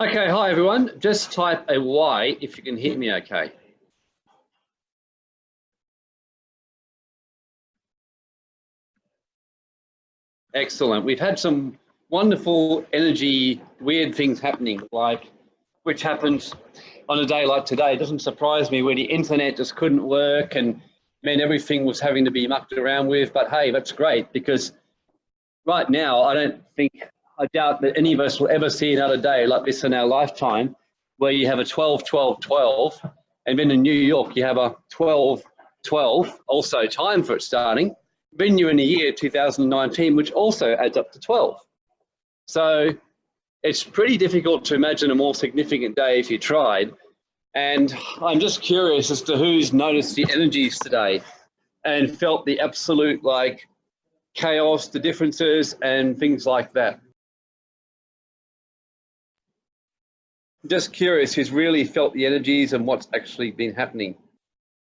Okay, hi everyone. Just type a Y if you can hear me okay. Excellent. We've had some wonderful energy, weird things happening, like which happens on a day like today. It doesn't surprise me where the internet just couldn't work and meant everything was having to be mucked around with. But hey, that's great because right now I don't think I doubt that any of us will ever see another day like this in our lifetime, where you have a 12, 12, 12, and then in New York you have a 12, 12, also time for it starting. Then you're in the year 2019, which also adds up to 12. So it's pretty difficult to imagine a more significant day if you tried. And I'm just curious as to who's noticed the energies today and felt the absolute like chaos, the differences and things like that. Just curious who's really felt the energies and what's actually been happening.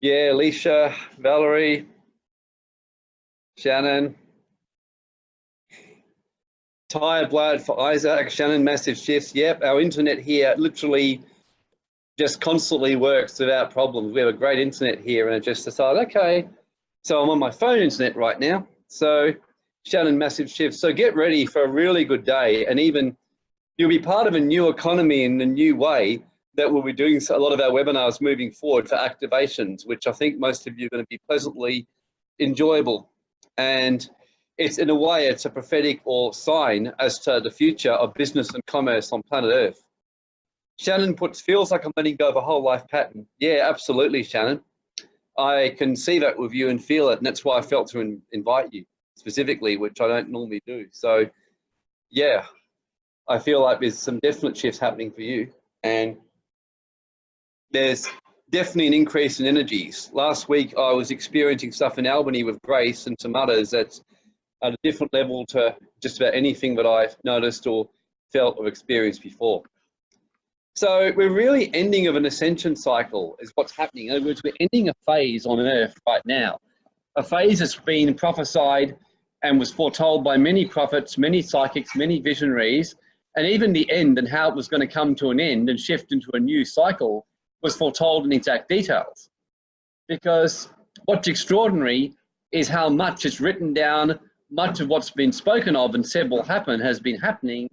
Yeah, Alicia, Valerie, Shannon, tired blood for Isaac, Shannon, massive shifts. Yep, our internet here literally just constantly works without problems. We have a great internet here and I just decided, okay, so I'm on my phone internet right now. So Shannon, massive shifts. So get ready for a really good day and even you'll be part of a new economy in a new way that we'll be doing a lot of our webinars moving forward for activations, which I think most of you are going to be pleasantly enjoyable. And it's in a way, it's a prophetic or sign as to the future of business and commerce on planet Earth. Shannon puts, feels like I'm letting go of a whole life pattern. Yeah, absolutely, Shannon. I can see that with you and feel it. And that's why I felt to in, invite you specifically, which I don't normally do. So yeah, I feel like there's some definite shifts happening for you and there's definitely an increase in energies. Last week I was experiencing stuff in Albany with Grace and some others that's at a different level to just about anything that I've noticed or felt or experienced before. So we're really ending of an ascension cycle is what's happening. In other words, we're ending a phase on earth right now. A phase that's been prophesied and was foretold by many prophets, many psychics, many visionaries, and even the end and how it was going to come to an end and shift into a new cycle was foretold in exact details. Because what's extraordinary is how much is written down, much of what's been spoken of and said will happen has been happening,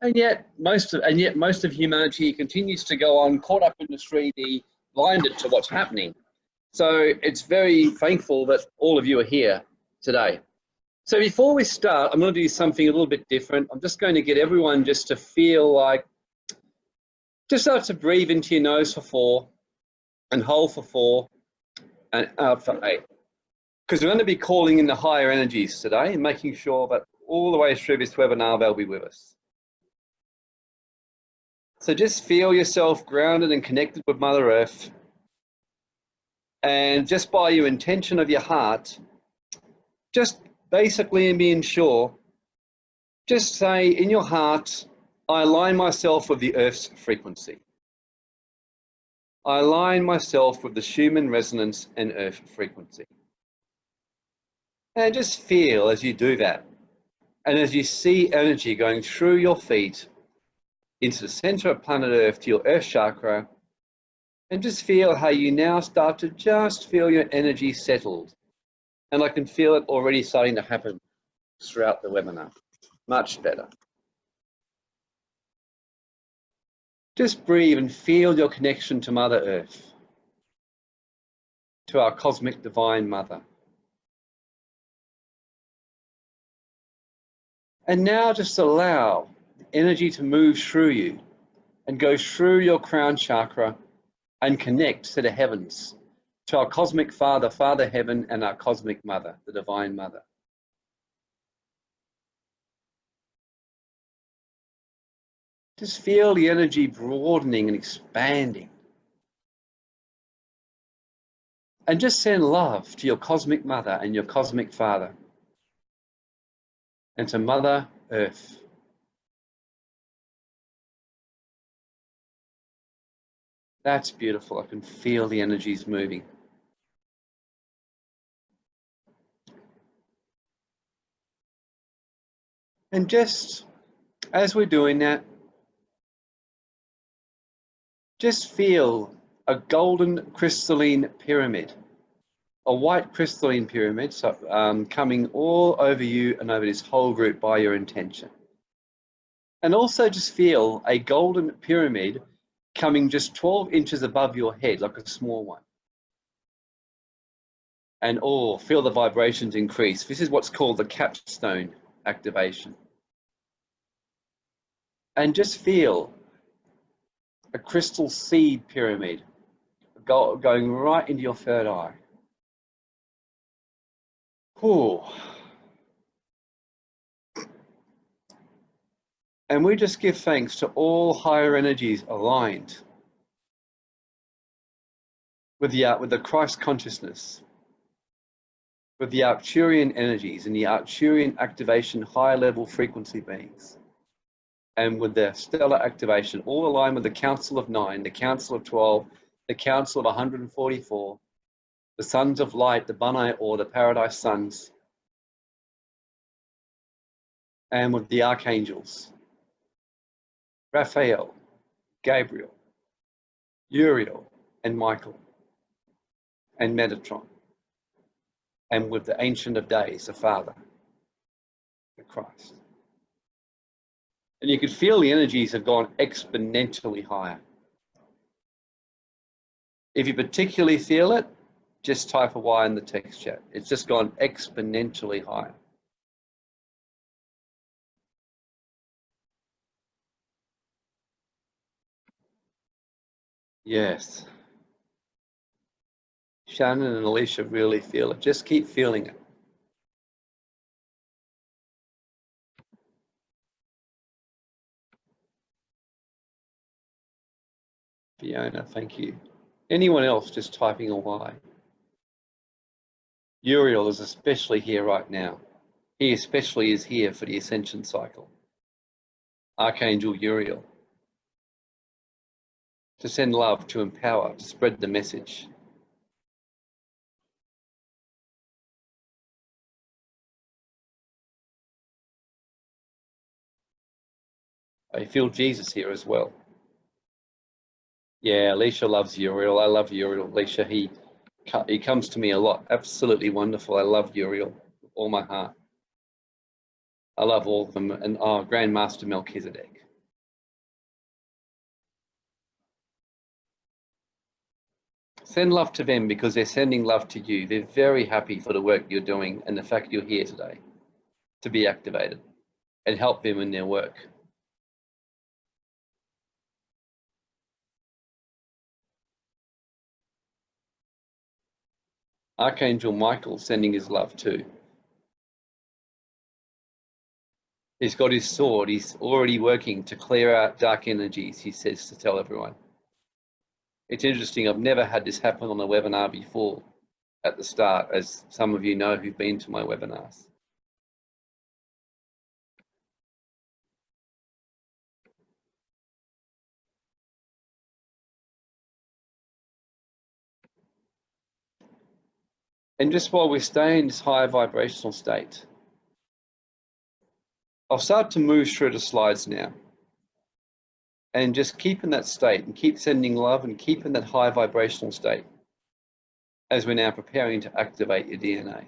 and yet most of and yet most of humanity continues to go on caught up in the 3D, blinded to what's happening. So it's very thankful that all of you are here today. So before we start, I'm going to do something a little bit different. I'm just going to get everyone just to feel like, just start to breathe into your nose for four and hold for four and out for eight. Because we're going to be calling in the higher energies today and making sure that all the way through this webinar, they'll be with us. So just feel yourself grounded and connected with Mother Earth. And just by your intention of your heart, just basically and being sure, just say in your heart, I align myself with the Earth's frequency. I align myself with the Schumann resonance and Earth frequency. And just feel as you do that, and as you see energy going through your feet into the center of planet Earth to your Earth chakra, and just feel how you now start to just feel your energy settled and I can feel it already starting to happen throughout the webinar. Much better. Just breathe and feel your connection to Mother Earth, to our cosmic divine mother. And now just allow energy to move through you and go through your crown chakra and connect to the heavens to our cosmic Father, Father Heaven, and our cosmic Mother, the Divine Mother. Just feel the energy broadening and expanding. And just send love to your cosmic mother and your cosmic father. And to Mother Earth. That's beautiful. I can feel the energies moving. And just as we're doing that, just feel a golden crystalline pyramid, a white crystalline pyramid so, um, coming all over you and over this whole group by your intention. And also just feel a golden pyramid coming just 12 inches above your head, like a small one. And oh, feel the vibrations increase. This is what's called the capstone activation. And just feel a crystal seed pyramid go, going right into your third eye. Ooh. And we just give thanks to all higher energies aligned with the, with the Christ consciousness, with the Arcturian energies and the Arcturian activation higher level frequency beings, and with the stellar activation, all aligned with the Council of Nine, the Council of 12, the Council of 144, the Sons of Light, the Bunai or the Paradise Sons, and with the Archangels, Raphael, Gabriel, Uriel, and Michael, and Metatron, and with the Ancient of Days, the Father, the Christ. And you could feel the energies have gone exponentially higher. If you particularly feel it, just type a Y in the text chat. It's just gone exponentially higher. Yes. Shannon and Alicia really feel it. Just keep feeling it. Fiona, thank you. Anyone else just typing a Y? Uriel is especially here right now. He especially is here for the ascension cycle. Archangel Uriel. To send love, to empower, to spread the message. I feel Jesus here as well. Yeah, Alicia loves Uriel. I love Uriel. Alicia, he he comes to me a lot. Absolutely wonderful. I love Uriel with all my heart. I love all of them. And oh, Grandmaster Melchizedek. Send love to them because they're sending love to you. They're very happy for the work you're doing and the fact you're here today to be activated and help them in their work. Archangel Michael sending his love too. He's got his sword. He's already working to clear out dark energies, he says to tell everyone. It's interesting. I've never had this happen on a webinar before at the start, as some of you know who've been to my webinars. And just while we stay in this higher vibrational state, I'll start to move through the slides now. And just keep in that state and keep sending love and keep in that high vibrational state as we're now preparing to activate your DNA.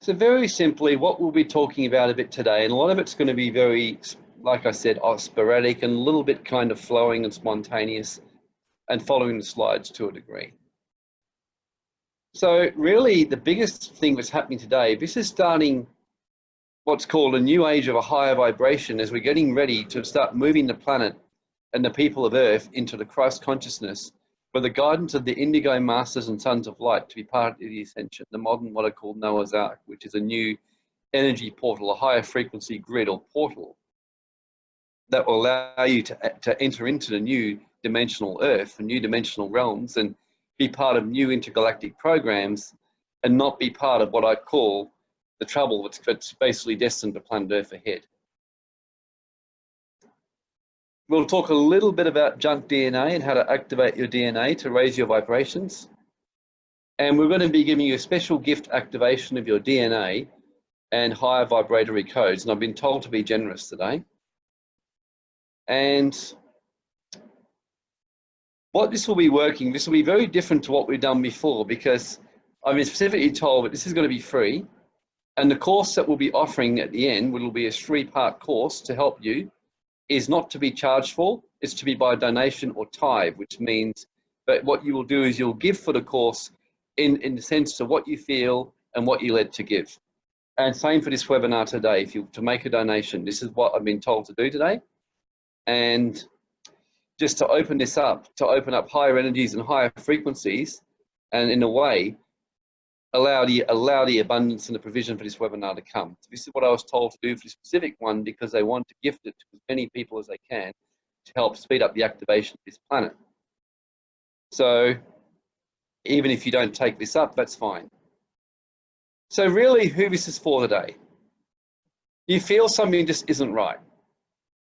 So very simply, what we'll be talking about a bit today, and a lot of it's going to be very, like I said, oh, sporadic and a little bit kind of flowing and spontaneous and following the slides to a degree. So really the biggest thing that's happening today, this is starting what's called a new age of a higher vibration as we're getting ready to start moving the planet and the people of Earth into the Christ consciousness with the guidance of the Indigo Masters and Sons of Light to be part of the Ascension, the modern what I call Noah's Ark, which is a new energy portal, a higher frequency grid or portal that will allow you to, to enter into the new dimensional Earth, and new dimensional realms, and be part of new intergalactic programs and not be part of what I call the trouble that's, that's basically destined to planet Earth ahead. We'll talk a little bit about junk DNA and how to activate your DNA to raise your vibrations. And we're going to be giving you a special gift activation of your DNA and higher vibratory codes. And I've been told to be generous today. And what this will be working, this will be very different to what we've done before because I've been specifically told that this is going to be free. And the course that we'll be offering at the end, will be a three-part course to help you, is not to be charged for, it's to be by donation or tithe, which means that what you will do is you'll give for the course in, in the sense of what you feel and what you're led to give. And same for this webinar today, if you to make a donation, this is what I've been told to do today. And just to open this up, to open up higher energies and higher frequencies, and in a way, allow the, allow the abundance and the provision for this webinar to come. So this is what I was told to do for this specific one because they want to gift it to as many people as they can to help speed up the activation of this planet. So even if you don't take this up, that's fine. So really who this is for today? You feel something just isn't right.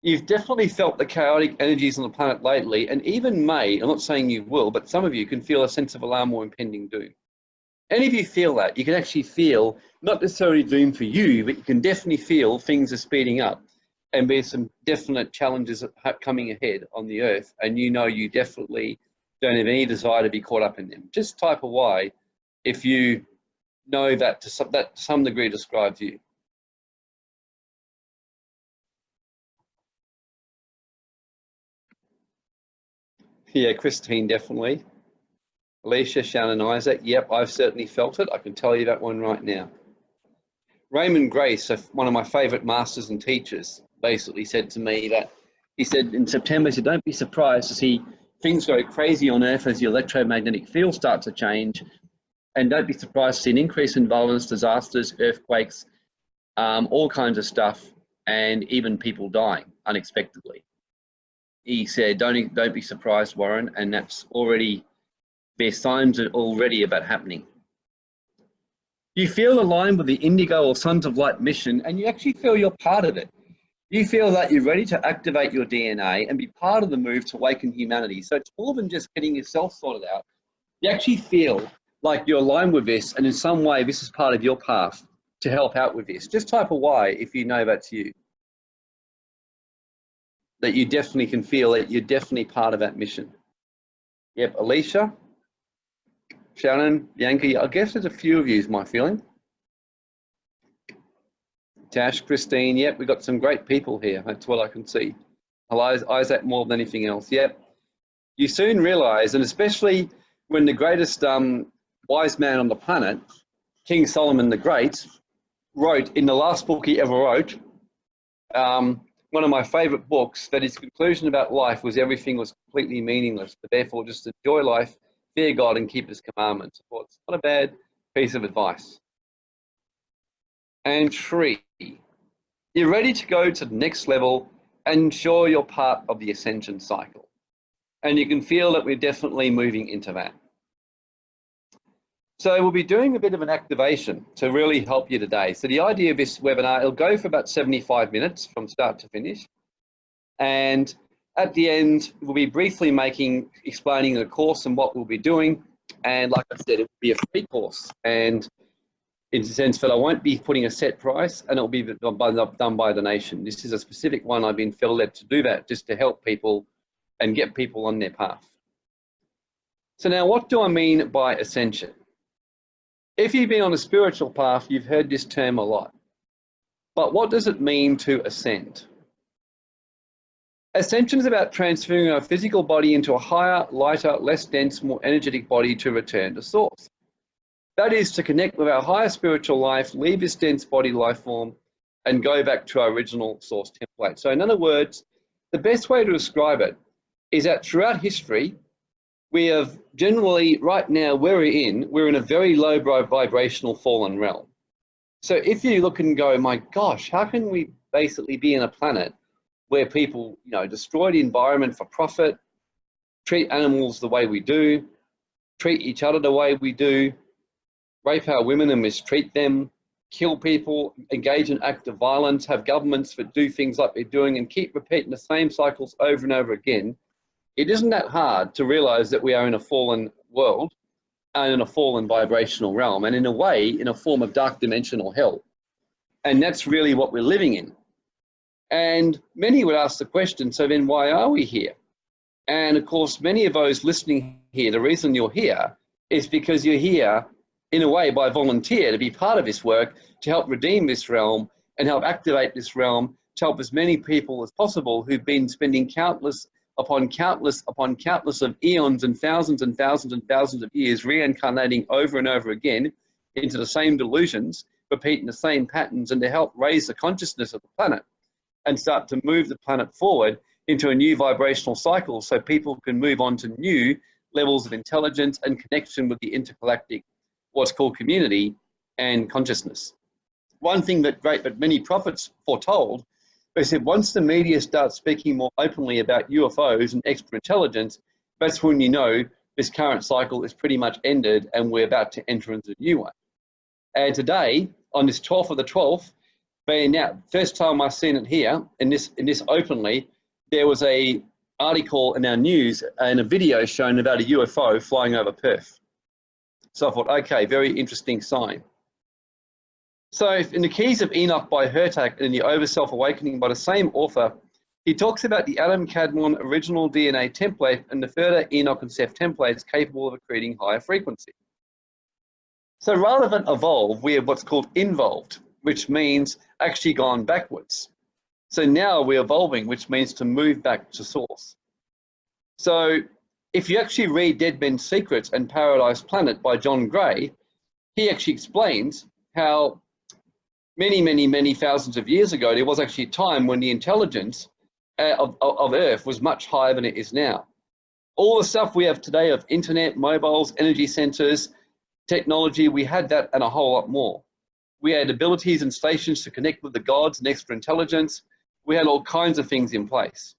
You've definitely felt the chaotic energies on the planet lately, and even may, I'm not saying you will, but some of you can feel a sense of alarm or impending doom. Any of you feel that, you can actually feel, not necessarily doom for you, but you can definitely feel things are speeding up and there's some definite challenges coming ahead on the earth, and you know you definitely don't have any desire to be caught up in them. Just type a Y if you know that to some, that to some degree describes you. Yeah, Christine, definitely. Alicia, Shannon, Isaac, yep, I've certainly felt it. I can tell you that one right now. Raymond Grace, one of my favorite masters and teachers, basically said to me that he said in September, he said, don't be surprised to see things go crazy on Earth as the electromagnetic field starts to change. And don't be surprised to see an increase in violence, disasters, earthquakes, um, all kinds of stuff, and even people dying unexpectedly. He said, don't, don't be surprised, Warren, and that's already, there's signs already about happening. You feel aligned with the Indigo or Sons of Light mission, and you actually feel you're part of it. You feel that you're ready to activate your DNA and be part of the move to awaken humanity. So it's more than just getting yourself sorted out. You actually feel like you're aligned with this and in some way this is part of your path to help out with this. Just type a Y if you know that's you. That you definitely can feel that you're definitely part of that mission. Yep, Alicia, Shannon, Yankee, I guess there's a few of you is my feeling. Tash, Christine, yep, we've got some great people here. That's what I can see. Isaac more than anything else, yep. You soon realize, and especially when the greatest um, wise man on the planet, King Solomon the Great, wrote in the last book he ever wrote, um, one of my favorite books, that his conclusion about life was everything was completely meaningless, but therefore just enjoy life, fear God, and keep his commandments. Well, it's not a bad piece of advice. And three, you're ready to go to the next level and ensure you're part of the ascension cycle. And you can feel that we're definitely moving into that. So we'll be doing a bit of an activation to really help you today. So the idea of this webinar, it'll go for about 75 minutes from start to finish. And at the end, we'll be briefly making, explaining the course and what we'll be doing. And like I said, it will be a free course. And in the sense that I won't be putting a set price and it'll be done by, the nation. This is a specific one I've been felt led to do that just to help people and get people on their path. So now what do I mean by ascension? If you've been on a spiritual path, you've heard this term a lot. But what does it mean to ascend? Ascension is about transferring our physical body into a higher, lighter, less dense, more energetic body to return to source. That is to connect with our higher spiritual life, leave this dense body life form, and go back to our original source template. So in other words, the best way to describe it is that throughout history, we have generally, right now, where we're in, we're in a very low vibrational fallen realm. So if you look and go, my gosh, how can we basically be in a planet where people, you know, destroy the environment for profit, treat animals the way we do, treat each other the way we do, rape our women and mistreat them, kill people, engage in acts of violence, have governments that do things like they're doing and keep repeating the same cycles over and over again, it isn't that hard to realize that we are in a fallen world and in a fallen vibrational realm and in a way in a form of dark dimensional hell. And that's really what we're living in. And many would ask the question, so then why are we here? And of course, many of those listening here, the reason you're here is because you're here in a way by volunteer to be part of this work to help redeem this realm and help activate this realm to help as many people as possible who've been spending countless upon countless upon countless of eons and thousands and thousands and thousands of years reincarnating over and over again into the same delusions, repeating the same patterns and to help raise the consciousness of the planet and start to move the planet forward into a new vibrational cycle so people can move on to new levels of intelligence and connection with the intergalactic, what's called community and consciousness. One thing that great, but many prophets foretold, they said once the media starts speaking more openly about UFOs and extra intelligence, that's when you know this current cycle is pretty much ended and we're about to enter into a new one. And today, on this 12th of the 12th, being now first time I've seen it here in this in this openly, there was a article in our news and a video shown about a UFO flying over Perth. So I thought, okay, very interesting sign. So in the Keys of Enoch by Hurtak and in the Over Self Awakening by the same author, he talks about the Adam Kadmon original DNA template and the further Enoch and Seth templates capable of accreting higher frequency. So rather than evolve, we have what's called involved, which means actually gone backwards. So now we're evolving, which means to move back to source. So if you actually read Dead Men's Secrets and Paradise Planet by John Gray, he actually explains how many, many, many thousands of years ago, there was actually a time when the intelligence uh, of, of Earth was much higher than it is now. All the stuff we have today of internet, mobiles, energy centers, technology, we had that and a whole lot more. We had abilities and stations to connect with the gods and extra intelligence. We had all kinds of things in place.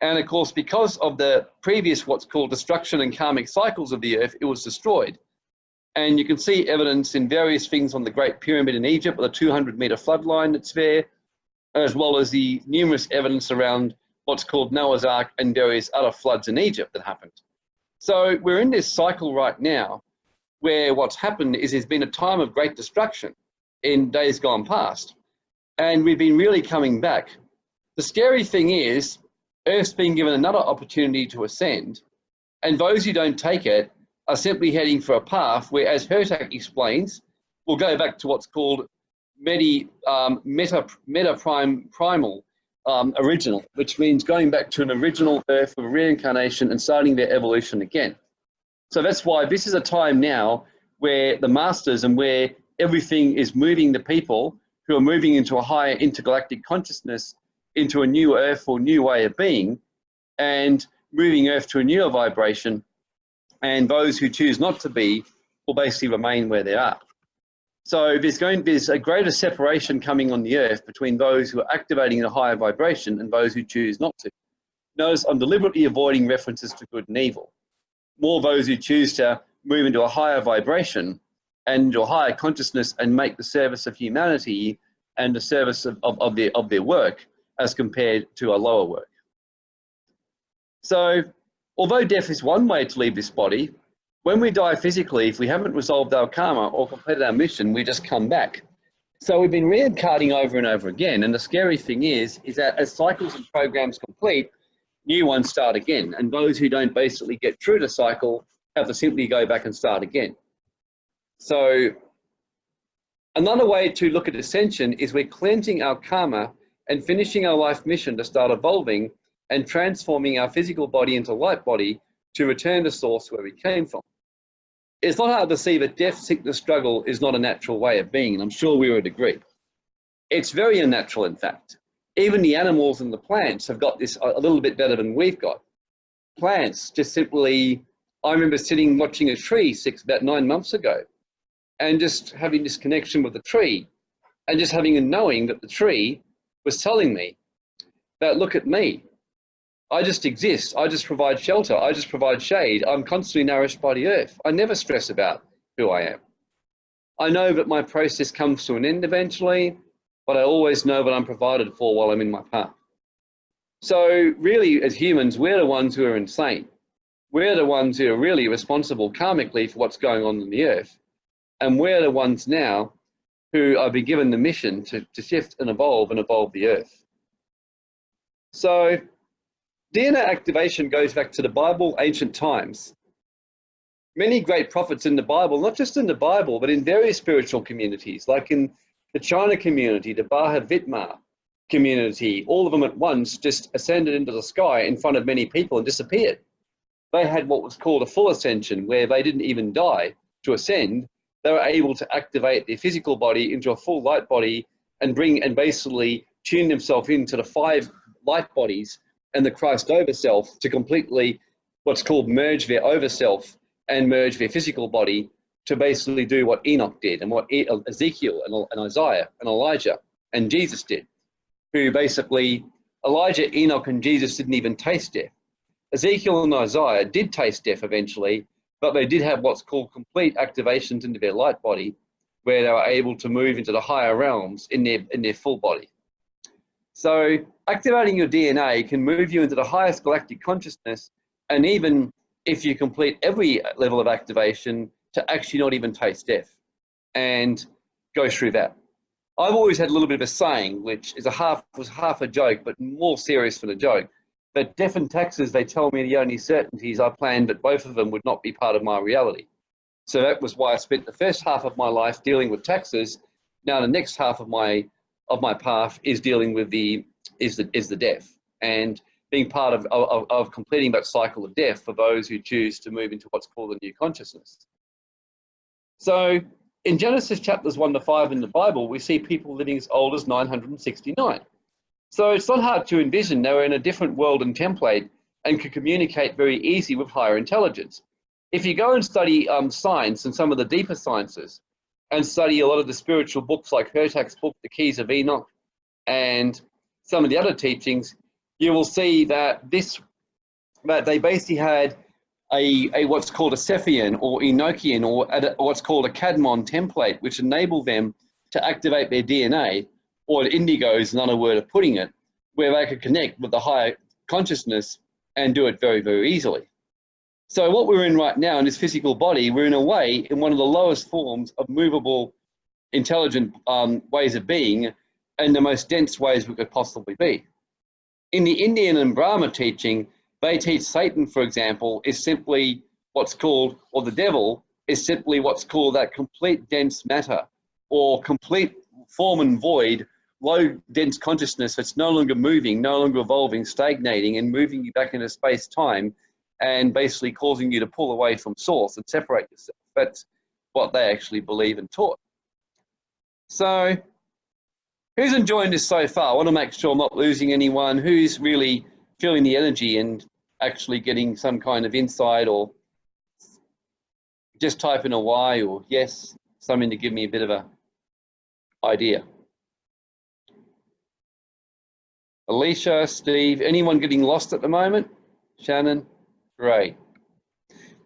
And of course, because of the previous what's called destruction and karmic cycles of the earth, it was destroyed. And you can see evidence in various things on the Great Pyramid in Egypt with a 200 meter flood line that's there, as well as the numerous evidence around what's called Noah's Ark and various other floods in Egypt that happened. So we're in this cycle right now where what's happened is there's been a time of great destruction in days gone past. And we've been really coming back. The scary thing is Earth's been given another opportunity to ascend. And those who don't take it are simply heading for a path where, as Hurtak explains, we'll go back to what's called medi, um, meta, meta prime, primal um, original, which means going back to an original Earth of reincarnation and starting their evolution again. So that's why this is a time now where the masters and where everything is moving the people who are moving into a higher intergalactic consciousness into a new Earth or new way of being and moving Earth to a newer vibration and those who choose not to be will basically remain where they are. So there's going there's a greater separation coming on the earth between those who are activating a higher vibration and those who choose not to. Notice I'm deliberately avoiding references to good and evil. More those who choose to move into a higher vibration and into a higher consciousness and make the service of humanity and the service of, of, of, their, of their work as compared to a lower work. So Although death is one way to leave this body, when we die physically, if we haven't resolved our karma or completed our mission, we just come back. So we've been reincarnating over and over again. And the scary thing is, is that as cycles and programs complete, new ones start again. And those who don't basically get through the cycle have to simply go back and start again. So another way to look at ascension is we're cleansing our karma and finishing our life mission to start evolving and transforming our physical body into light body to return to source where we came from. It's not hard to see that death, sickness, struggle is not a natural way of being, and I'm sure we would agree. It's very unnatural, in fact. Even the animals and the plants have got this a little bit better than we've got. Plants just simply, I remember sitting watching a tree six, about nine months ago, and just having this connection with the tree, and just having a knowing that the tree was telling me that look at me, I just exist. I just provide shelter. I just provide shade. I'm constantly nourished by the earth. I never stress about who I am. I know that my process comes to an end eventually, but I always know that I'm provided for while I'm in my path. So really, as humans, we're the ones who are insane. We're the ones who are really responsible karmically for what's going on in the earth. And we're the ones now who are being given the mission to, to shift and evolve and evolve the earth. So DNA activation goes back to the Bible, ancient times. Many great prophets in the Bible, not just in the Bible, but in various spiritual communities, like in the China community, the Baha Vitma community, all of them at once just ascended into the sky in front of many people and disappeared. They had what was called a full ascension, where they didn't even die to ascend. They were able to activate their physical body into a full light body and bring and basically tune themselves into the five light bodies and the Christ over self to completely what's called merge their over self and merge their physical body to basically do what Enoch did and what Ezekiel and, Isaiah and Elijah and Jesus did, who basically Elijah, Enoch, and Jesus didn't even taste death. Ezekiel and Isaiah did taste death eventually, but they did have what's called complete activations into their light body, where they were able to move into the higher realms in their in their full body. So activating your DNA can move you into the highest galactic consciousness, and even if you complete every level of activation, to actually not even taste death and go through that. I've always had a little bit of a saying, which is a half was half a joke, but more serious than a joke. But death and taxes, they tell me the only certainties I planned, but both of them would not be part of my reality. So that was why I spent the first half of my life dealing with taxes. Now the next half of my of my path is dealing with the is the is the death and being part of, of, of completing that cycle of death for those who choose to move into what's called the new consciousness. So in Genesis chapters 1 to 5 in the Bible, we see people living as old as 969. So it's not hard to envision they were in a different world and template and could communicate very easy with higher intelligence. If you go and study um, science and some of the deeper sciences, and study a lot of the spiritual books like Hurtak's book, The Keys of Enoch, and some of the other teachings, you will see that this that they basically had a, a what's called a Sethian or Enochian or a, what's called a Kadmon template, which enabled them to activate their DNA, or indigo is another word of putting it, where they could connect with the higher consciousness and do it very, very easily. So what we're in right now in this physical body, we're in a way in one of the lowest forms of movable, intelligent um, ways of being and the most dense ways we could possibly be. In the Indian and Brahma teaching, they teach Satan, for example, is simply what's called, or the devil, is simply what's called that complete dense matter or complete form and void, low dense consciousness that's no longer moving, no longer evolving, stagnating and moving you back into space time and basically causing you to pull away from source and separate yourself. That's what they actually believe and taught. So who's enjoying this so far? I want to make sure I'm not losing anyone. Who's really feeling the energy and actually getting some kind of insight or just type in a a Y or yes, something to give me a bit of a idea. Alicia, Steve, anyone getting lost at the moment? Shannon? Great.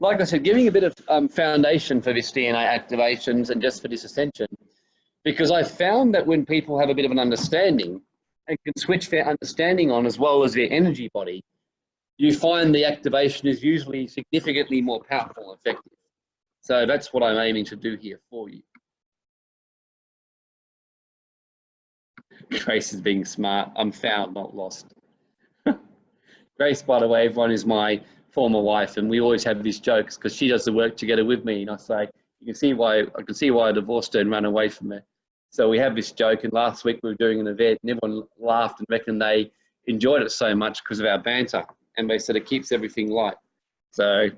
Like I said, giving a bit of um, foundation for this DNA activations and just for this ascension, because I found that when people have a bit of an understanding and can switch their understanding on as well as their energy body, you find the activation is usually significantly more powerful and effective. So that's what I'm aiming to do here for you. Grace is being smart. I'm found, not lost. Grace, by the way, everyone is my former wife, and we always have these jokes because she does the work together with me, and I say, you can see why I can see why I divorced her and ran away from her. So we have this joke, and last week we were doing an event, and everyone laughed and reckoned they enjoyed it so much because of our banter, and they said it keeps everything light. So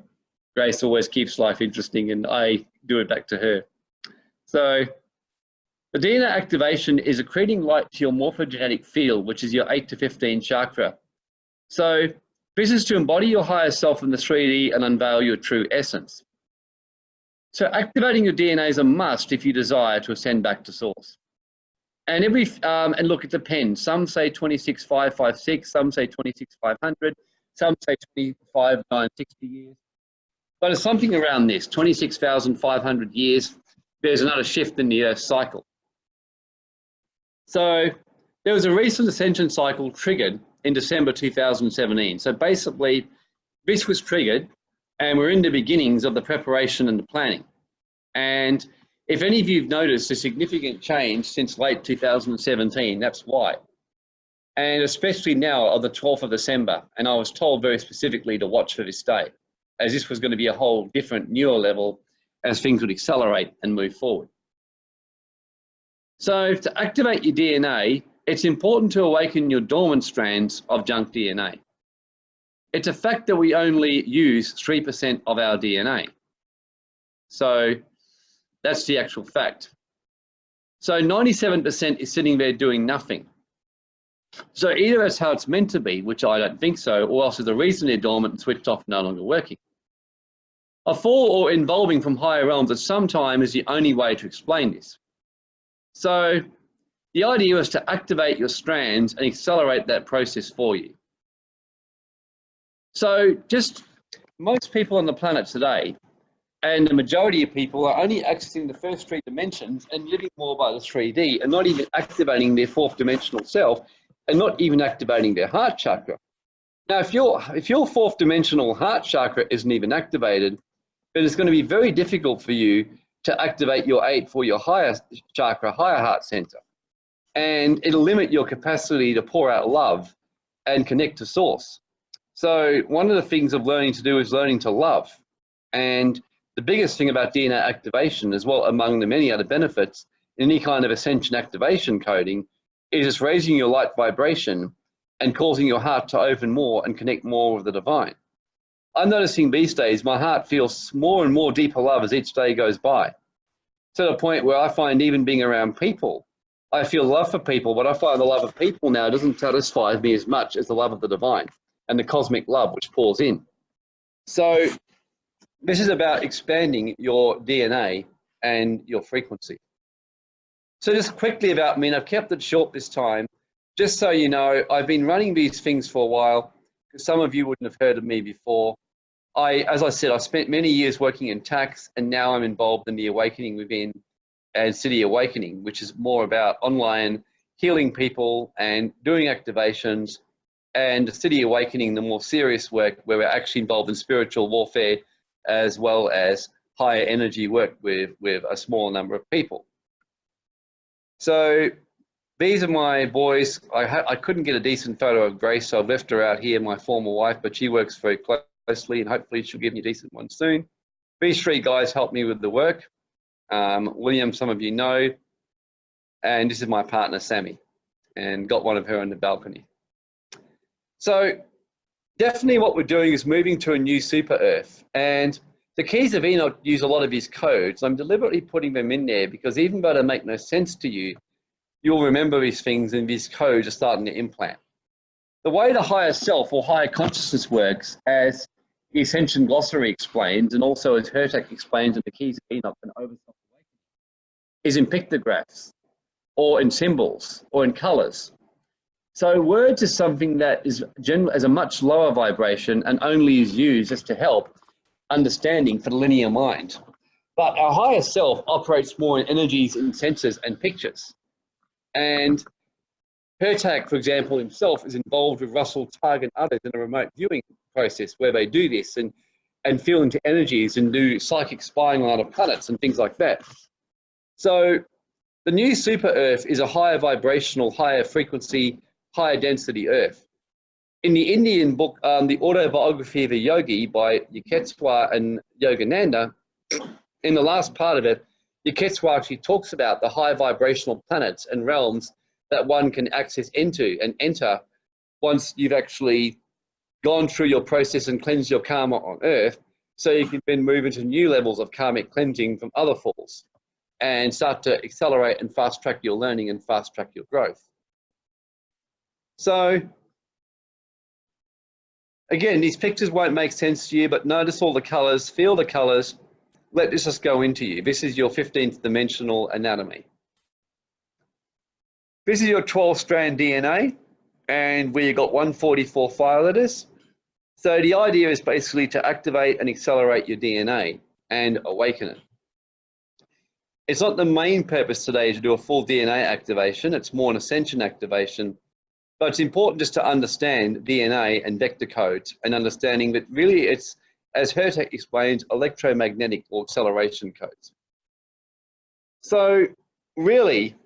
Grace always keeps life interesting, and I do it back to her. So the DNA activation is accreting light to your morphogenetic field, which is your 8 to 15 chakra. So this is to embody your higher self in the 3D and unveil your true essence. So activating your DNA is a must if you desire to ascend back to source. And every um, and look, it depends. Some say 26,556, some say 26,500, some say 25,960 years. But it's something around this, 26,500 years, there's another shift in the Earth cycle. So there was a recent ascension cycle triggered in December 2017. So basically, this was triggered and we're in the beginnings of the preparation and the planning. And if any of you have noticed a significant change since late 2017, that's why. and especially now on the 12th of December. And I was told very specifically to watch for this day, as this was going to be a whole different newer level as things would accelerate and move forward. So to activate your DNA, it's important to awaken your dormant strands of junk DNA. It's a fact that we only use 3% of our DNA. So that's the actual fact. So 97% is sitting there doing nothing. So either that's how it's meant to be, which I don't think so, or else there's a reason they're dormant and switched off, no longer working. A fall or involving from higher realms at some time is the only way to explain this. So the idea is to activate your strands and accelerate that process for you. So just most people on the planet today, and the majority of people are only accessing the first three dimensions and living more by the 3D and not even activating their fourth dimensional self and not even activating their heart chakra. Now, if your, if your fourth dimensional heart chakra isn't even activated, then it's going to be very difficult for you to activate your eight for your higher chakra, higher heart center. And it'll limit your capacity to pour out love and connect to source. So one of the things of learning to do is learning to love. And the biggest thing about DNA activation as well, among the many other benefits, in any kind of ascension activation coding, is it's raising your light vibration and causing your heart to open more and connect more with the divine. I'm noticing these days my heart feels more and more deeper love as each day goes by. To the point where I find even being around people, I feel love for people, but I find the love of people now doesn't satisfy me as much as the love of the divine and the cosmic love which pours in. So this is about expanding your DNA and your frequency. So just quickly about me, and I've kept it short this time. Just so you know, I've been running these things for a while, because some of you wouldn't have heard of me before. I, as I said, I spent many years working in tax, and now I'm involved in the Awakening Within and City Awakening, which is more about online healing people and doing activations, and City Awakening, the more serious work where we're actually involved in spiritual warfare as well as higher energy work with, with a small number of people. So these are my boys. I, I couldn't get a decent photo of Grace, so I've left her out here, my former wife, but she works very closely and hopefully she'll give me a decent one soon. These three guys helped me with the work. Um, William, some of you know, and this is my partner, Sammy, and got one of her on the balcony. So definitely what we're doing is moving to a new super Earth. And the keys of Enoch use a lot of his codes. I'm deliberately putting them in there because even though they make no sense to you, you'll remember these things and these codes are starting to implant. The way the higher self or higher consciousness works, as the Ascension Glossary explains, and also as Hurtak explains in the Keys of Enoch and Over is in pictographs or in symbols or in colors. So words is something that is general as a much lower vibration and only is used just to help understanding for the linear mind. But our higher self operates more in energies and senses and pictures. And Hurtak, for example, himself is involved with Russell Targ and others in a remote viewing process where they do this and, and feel into energies and do psychic spying on other planets and things like that. So the new super Earth is a higher vibrational, higher frequency, higher density Earth in the Indian book, um, The Autobiography of a Yogi by Yukteswar and Yogananda, in the last part of it, Yukteswar actually talks about the high vibrational planets and realms that one can access into and enter once you've actually gone through your process and cleansed your karma on earth so you can then move into new levels of karmic cleansing from other falls and start to accelerate and fast track your learning and fast track your growth. So Again, these pictures won't make sense to you, but notice all the colors, feel the colors. Let this just go into you. This is your 15th dimensional anatomy. This is your 12 strand DNA and you got 144 fire letters. So the idea is basically to activate and accelerate your DNA and awaken it. It's not the main purpose today to do a full DNA activation. It's more an ascension activation but it's important just to understand DNA and vector codes and understanding that really it's, as Hurtak explains, electromagnetic or acceleration codes. So really,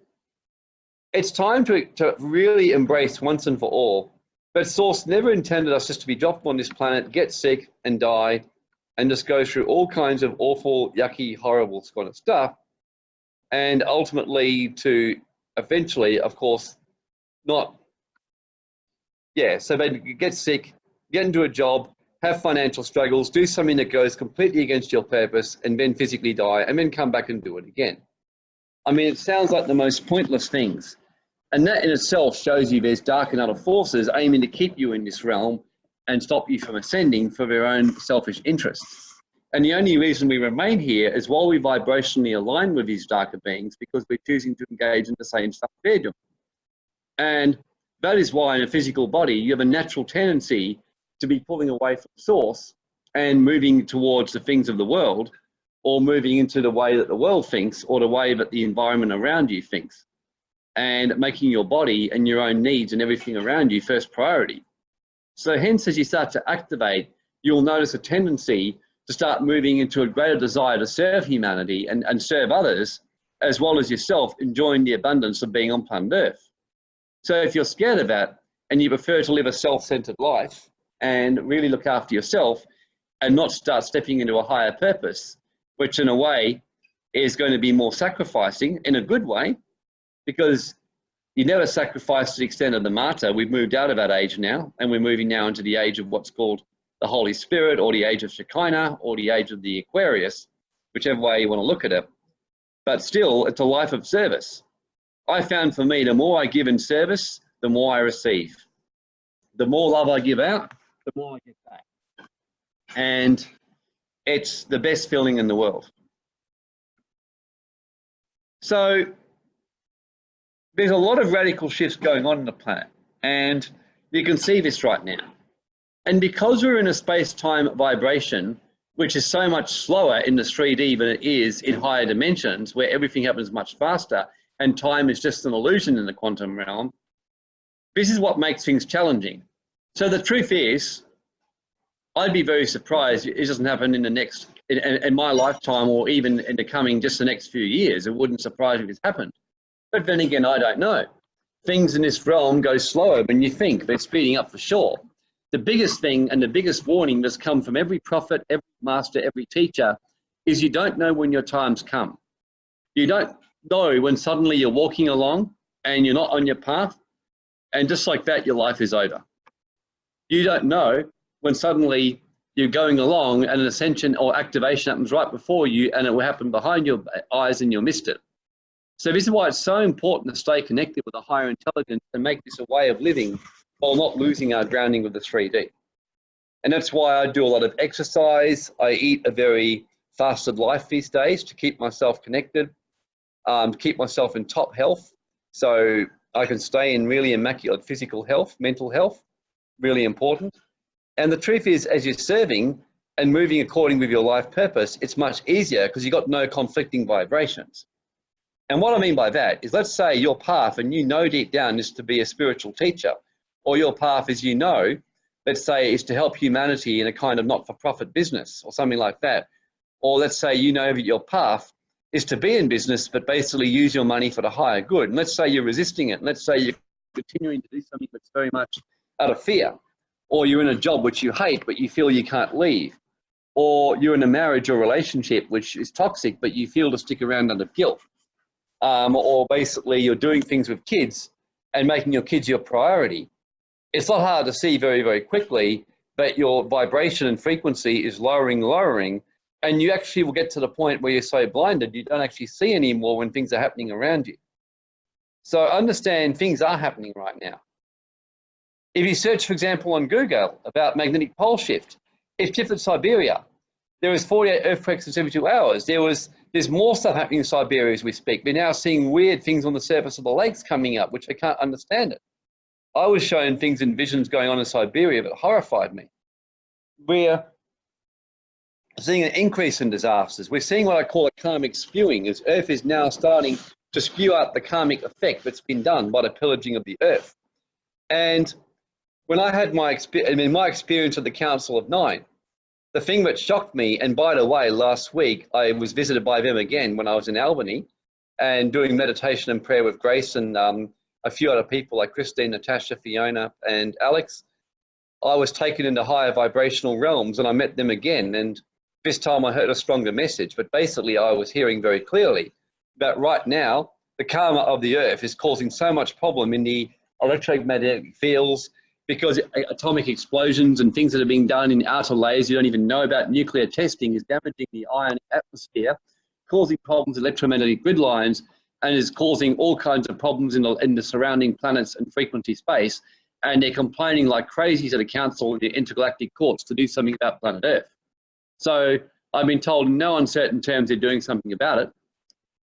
it's time to, to really embrace once and for all but Source never intended us just to be dropped on this planet, get sick and die, and just go through all kinds of awful, yucky, horrible kind of stuff, and ultimately to eventually, of course, not, yeah, so they get sick, get into a job, have financial struggles, do something that goes completely against your purpose, and then physically die, and then come back and do it again. I mean, it sounds like the most pointless things. And that in itself shows you there's dark and other forces aiming to keep you in this realm and stop you from ascending for their own selfish interests. And the only reason we remain here is while we vibrationally align with these darker beings because we're choosing to engage in the same stuff they're doing. And that is why in a physical body, you have a natural tendency to be pulling away from source and moving towards the things of the world or moving into the way that the world thinks or the way that the environment around you thinks and making your body and your own needs and everything around you first priority. So hence, as you start to activate, you'll notice a tendency to start moving into a greater desire to serve humanity and, and serve others, as well as yourself enjoying the abundance of being on planet Earth. So if you're scared of that and you prefer to live a self-centered life and really look after yourself and not start stepping into a higher purpose, which in a way is going to be more sacrificing in a good way, because you never sacrifice to the extent of the mater. We've moved out of that age now, and we're moving now into the age of what's called the Holy Spirit, or the age of Shekinah, or the age of the Aquarius, whichever way you want to look at it. But still, it's a life of service. I found for me, the more I give in service, the more I receive. The more love I give out, the more I get back. And it's the best feeling in the world. So there's a lot of radical shifts going on in the planet, and you can see this right now. And because we're in a space-time vibration, which is so much slower in the 3D than it is in higher dimensions, where everything happens much faster, and time is just an illusion in the quantum realm, this is what makes things challenging. So the truth is, I'd be very surprised it doesn't happen in the next, in, in my lifetime, or even in the coming just the next few years. It wouldn't surprise me if it's happened. But then again, I don't know. Things in this realm go slower than you think. They're speeding up for sure. The biggest thing and the biggest warning that's come from every prophet, every master, every teacher is you don't know when your time's come. You don't know when suddenly you're walking along and you're not on your path and just like that, your life is over. You don't know when suddenly you're going along and an ascension or activation happens right before you and it will happen behind your eyes and you'll missed it. So this is why it's so important to stay connected with a higher intelligence and make this a way of living while not losing our grounding with the 3D. And that's why I do a lot of exercise. I eat a very fasted life these days to keep myself connected, um, keep myself in top health. So I can stay in really immaculate physical health, mental health, really important. And the truth is, as you're serving and moving according with your life purpose, it's much easier because you've got no conflicting vibrations. And what I mean by that is let's say your path and you know deep down is to be a spiritual teacher or your path is you know, let's say is to help humanity in a kind of not-for-profit business or something like that. Or let's say you know that your path is to be in business but basically use your money for the higher good. And let's say you're resisting it. And let's say you're continuing to do something that's very much out of fear. Or you're in a job which you hate but you feel you can't leave. Or you're in a marriage or relationship which is toxic but you feel to stick around under guilt um, or basically you're doing things with kids and making your kids your priority. It's not hard to see very, very quickly that your vibration and frequency is lowering, lowering, and you actually will get to the point where you're so blinded you don't actually see anymore when things are happening around you. So understand things are happening right now. If you search, for example, on Google about magnetic pole shift, it shifted Siberia. There was 48 earthquakes in 72 hours. There was there's more stuff happening in Siberia as we speak. We're now seeing weird things on the surface of the lakes coming up, which I can't understand it. I was shown things in visions going on in Siberia that horrified me. We're seeing an increase in disasters. We're seeing what I call a karmic spewing, as Earth is now starting to spew out the karmic effect that's been done by the pillaging of the Earth. And when I had my, I mean, my experience at the Council of Nine, the thing that shocked me, and by the way, last week I was visited by them again when I was in Albany and doing meditation and prayer with Grace and um, a few other people like Christine, Natasha, Fiona, and Alex, I was taken into higher vibrational realms and I met them again. And this time I heard a stronger message, but basically I was hearing very clearly that right now, the karma of the earth is causing so much problem in the electromagnetic fields because atomic explosions and things that are being done in outer layers you don't even know about nuclear testing is damaging the ion atmosphere, causing problems electromagnetic grid lines, and is causing all kinds of problems in the, in the surrounding planets and frequency space. And they're complaining like crazies at a council in the intergalactic courts to do something about planet Earth. So I've been told in no uncertain terms they're doing something about it.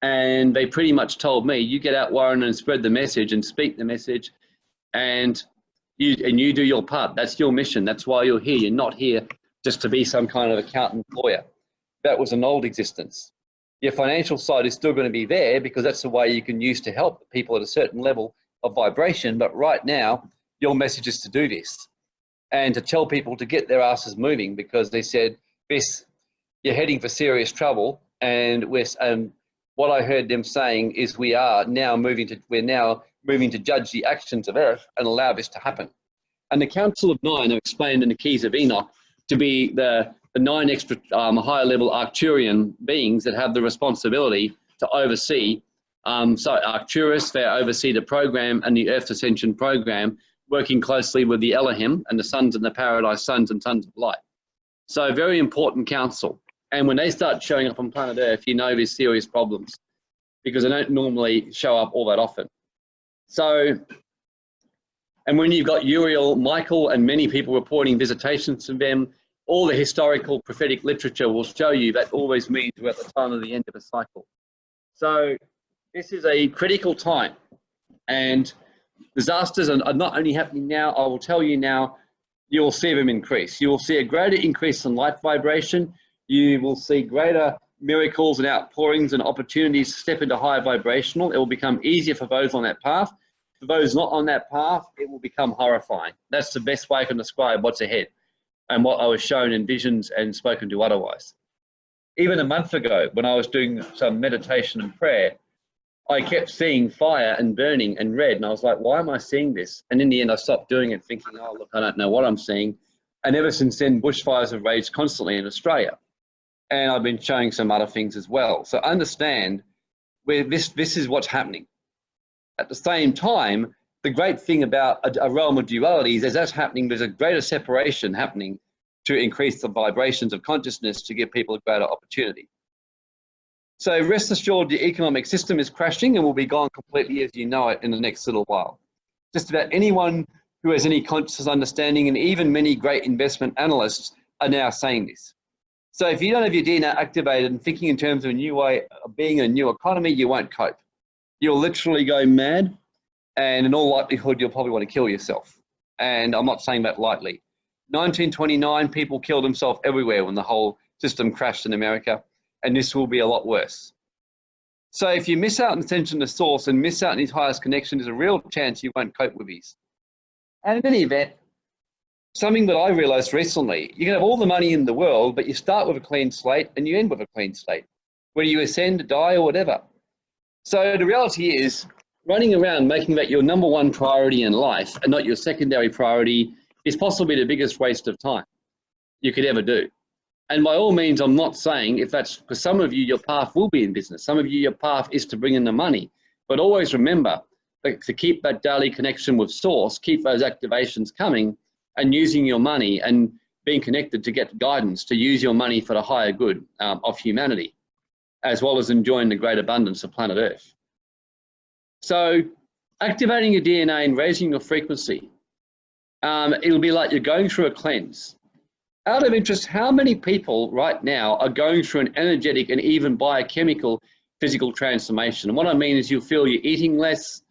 And they pretty much told me, you get out, Warren, and spread the message and speak the message. And you, and you do your part. That's your mission. That's why you're here. You're not here just to be some kind of accountant lawyer. That was an old existence. Your financial side is still going to be there because that's the way you can use to help people at a certain level of vibration. But right now, your message is to do this and to tell people to get their asses moving because they said, this, you're heading for serious trouble. And we're, and what I heard them saying is we are now moving to, we're now moving to judge the actions of Earth and allow this to happen. And the Council of Nine are explained in the Keys of Enoch to be the the nine extra um, higher level Arcturian beings that have the responsibility to oversee. Um, so Arcturus, they oversee the program and the Earth Ascension program, working closely with the Elohim and the sons and the paradise sons and sons of light. So very important council. And when they start showing up on planet Earth, you know there's serious problems because they don't normally show up all that often. So, and when you've got Uriel, Michael, and many people reporting visitations to them, all the historical prophetic literature will show you that always means we're at the time of the end of a cycle. So this is a critical time and disasters are not only happening now, I will tell you now, you will see them increase. You will see a greater increase in light vibration. You will see greater miracles and outpourings and opportunities step into higher vibrational. It will become easier for those on that path. For those not on that path, it will become horrifying. That's the best way I can describe what's ahead and what I was shown in visions and spoken to otherwise. Even a month ago, when I was doing some meditation and prayer, I kept seeing fire and burning and red, and I was like, why am I seeing this? And in the end, I stopped doing it, thinking, oh, look, I don't know what I'm seeing. And ever since then, bushfires have raged constantly in Australia. And I've been showing some other things as well. So understand where this, this is what's happening. At the same time, the great thing about a, a realm of dualities is as that's happening, there's a greater separation happening to increase the vibrations of consciousness to give people a greater opportunity. So rest assured the economic system is crashing and will be gone completely as you know it in the next little while. Just about anyone who has any conscious understanding and even many great investment analysts are now saying this. So if you don't have your DNA activated and thinking in terms of a new way of being a new economy, you won't cope. You'll literally go mad and in all likelihood, you'll probably want to kill yourself. And I'm not saying that lightly. 1929, people killed themselves everywhere when the whole system crashed in America, and this will be a lot worse. So if you miss out on attention to source and miss out on his highest connection, there's a real chance you won't cope with these. And in any event, something that I realized recently, you can have all the money in the world, but you start with a clean slate and you end with a clean slate, whether you ascend, die, or whatever. So the reality is, running around making that your number one priority in life and not your secondary priority is possibly the biggest waste of time you could ever do. And by all means, I'm not saying if that's for some of you, your path will be in business. Some of you, your path is to bring in the money. But always remember to keep that daily connection with source, keep those activations coming and using your money and being connected to get guidance to use your money for the higher good um, of humanity, as well as enjoying the great abundance of planet Earth. So activating your DNA and raising your frequency, um, it'll be like you're going through a cleanse. Out of interest, how many people right now are going through an energetic and even biochemical physical transformation? And what I mean is you'll feel you're eating less,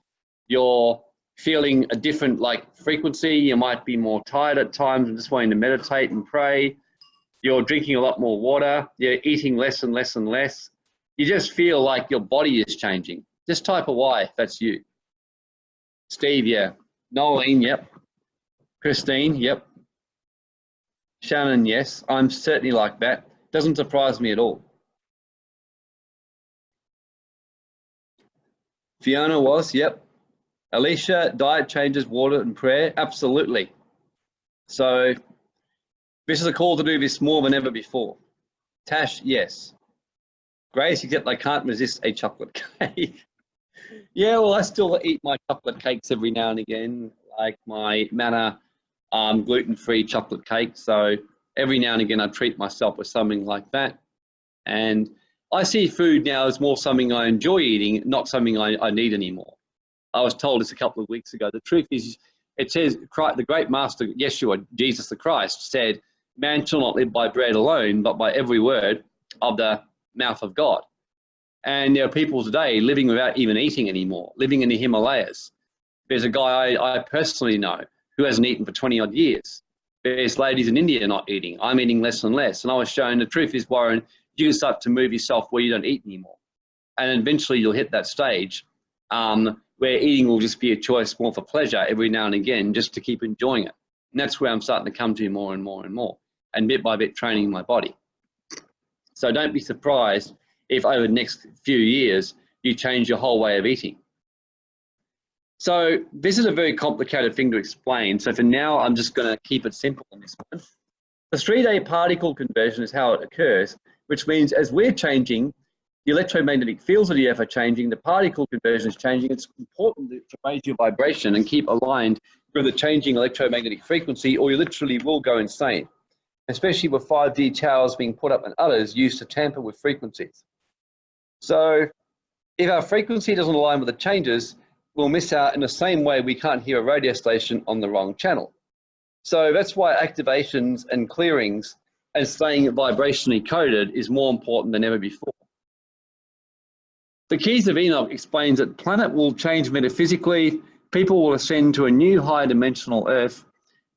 you're feeling a different like frequency, you might be more tired at times and just wanting to meditate and pray. You're drinking a lot more water, you're eating less and less and less. You just feel like your body is changing. Just type a Y that's you. Steve, yeah. Nolene, yep. Christine, yep. Shannon, yes. I'm certainly like that. Doesn't surprise me at all. Fiona was, yep. Alicia, diet changes, water and prayer? Absolutely. So this is a call to do this more than ever before. Tash, yes. Grace, except I can't resist a chocolate cake. yeah, well, I still eat my chocolate cakes every now and again, like my Manna um, gluten-free chocolate cake. So every now and again, I treat myself with something like that. And I see food now as more something I enjoy eating, not something I, I need anymore. I was told this a couple of weeks ago. The truth is, it says the great master, Yeshua, Jesus the Christ, said, man shall not live by bread alone, but by every word of the mouth of God. And there are people today living without even eating anymore, living in the Himalayas. There's a guy I, I personally know who hasn't eaten for 20 odd years. There's ladies in India not eating. I'm eating less and less. And I was shown the truth is, Warren, you can start to move yourself where you don't eat anymore. And eventually you'll hit that stage um, where eating will just be a choice more for pleasure every now and again, just to keep enjoying it. And that's where I'm starting to come to more and more and more, and bit by bit training my body. So don't be surprised if over the next few years you change your whole way of eating. So this is a very complicated thing to explain. So for now, I'm just going to keep it simple on this one. The 3D particle conversion is how it occurs, which means as we're changing, the electromagnetic fields of the earth are changing, the particle conversion is changing. It's important to raise your vibration and keep aligned with the changing electromagnetic frequency or you literally will go insane, especially with 5G towers being put up and others used to tamper with frequencies. So if our frequency doesn't align with the changes, we'll miss out in the same way we can't hear a radio station on the wrong channel. So that's why activations and clearings and staying vibrationally coded is more important than ever before. The Keys of Enoch explains that planet will change metaphysically, people will ascend to a new higher dimensional Earth,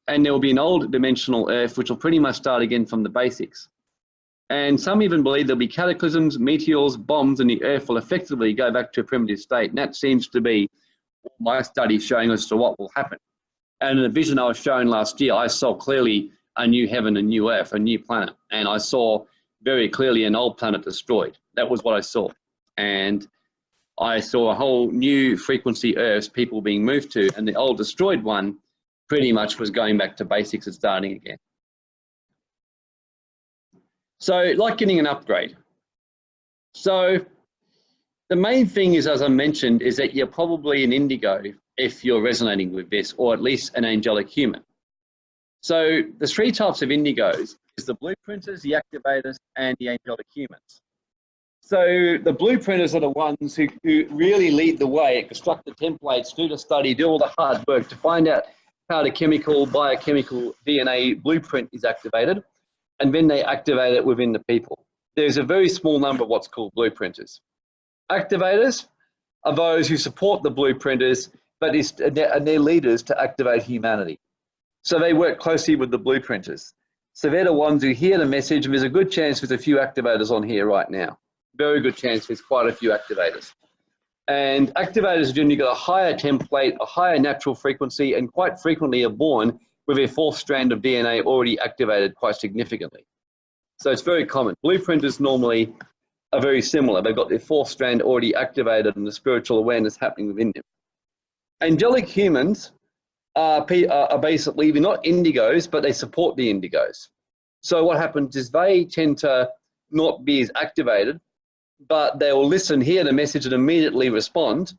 and there will be an old dimensional Earth which will pretty much start again from the basics. And some even believe there'll be cataclysms, meteors, bombs, and the Earth will effectively go back to a primitive state. And that seems to be my study showing us to what will happen. And in the vision I was shown last year, I saw clearly a new heaven, a new Earth, a new planet. And I saw very clearly an old planet destroyed. That was what I saw and I saw a whole new frequency Earths people being moved to, and the old destroyed one pretty much was going back to basics and starting again. So like getting an upgrade. So the main thing is, as I mentioned, is that you're probably an indigo if you're resonating with this, or at least an angelic human. So the three types of indigos is the blueprinters, the activators, and the angelic humans. So the blueprinters are the ones who, who really lead the way, construct the templates, do the study, do all the hard work to find out how the chemical, biochemical DNA blueprint is activated, and then they activate it within the people. There's a very small number of what's called blueprinters. Activators are those who support the blueprinters, but is, and they're leaders to activate humanity. So they work closely with the blueprinters. So they're the ones who hear the message, and there's a good chance there's a few activators on here right now very good chance there's quite a few activators. And activators generally got a higher template, a higher natural frequency, and quite frequently are born with a fourth strand of DNA already activated quite significantly. So it's very common. Blueprinters normally are very similar. They've got their fourth strand already activated and the spiritual awareness happening within them. Angelic humans are, are basically, they're not indigos, but they support the indigos. So what happens is they tend to not be as activated, but they will listen, hear the message and immediately respond.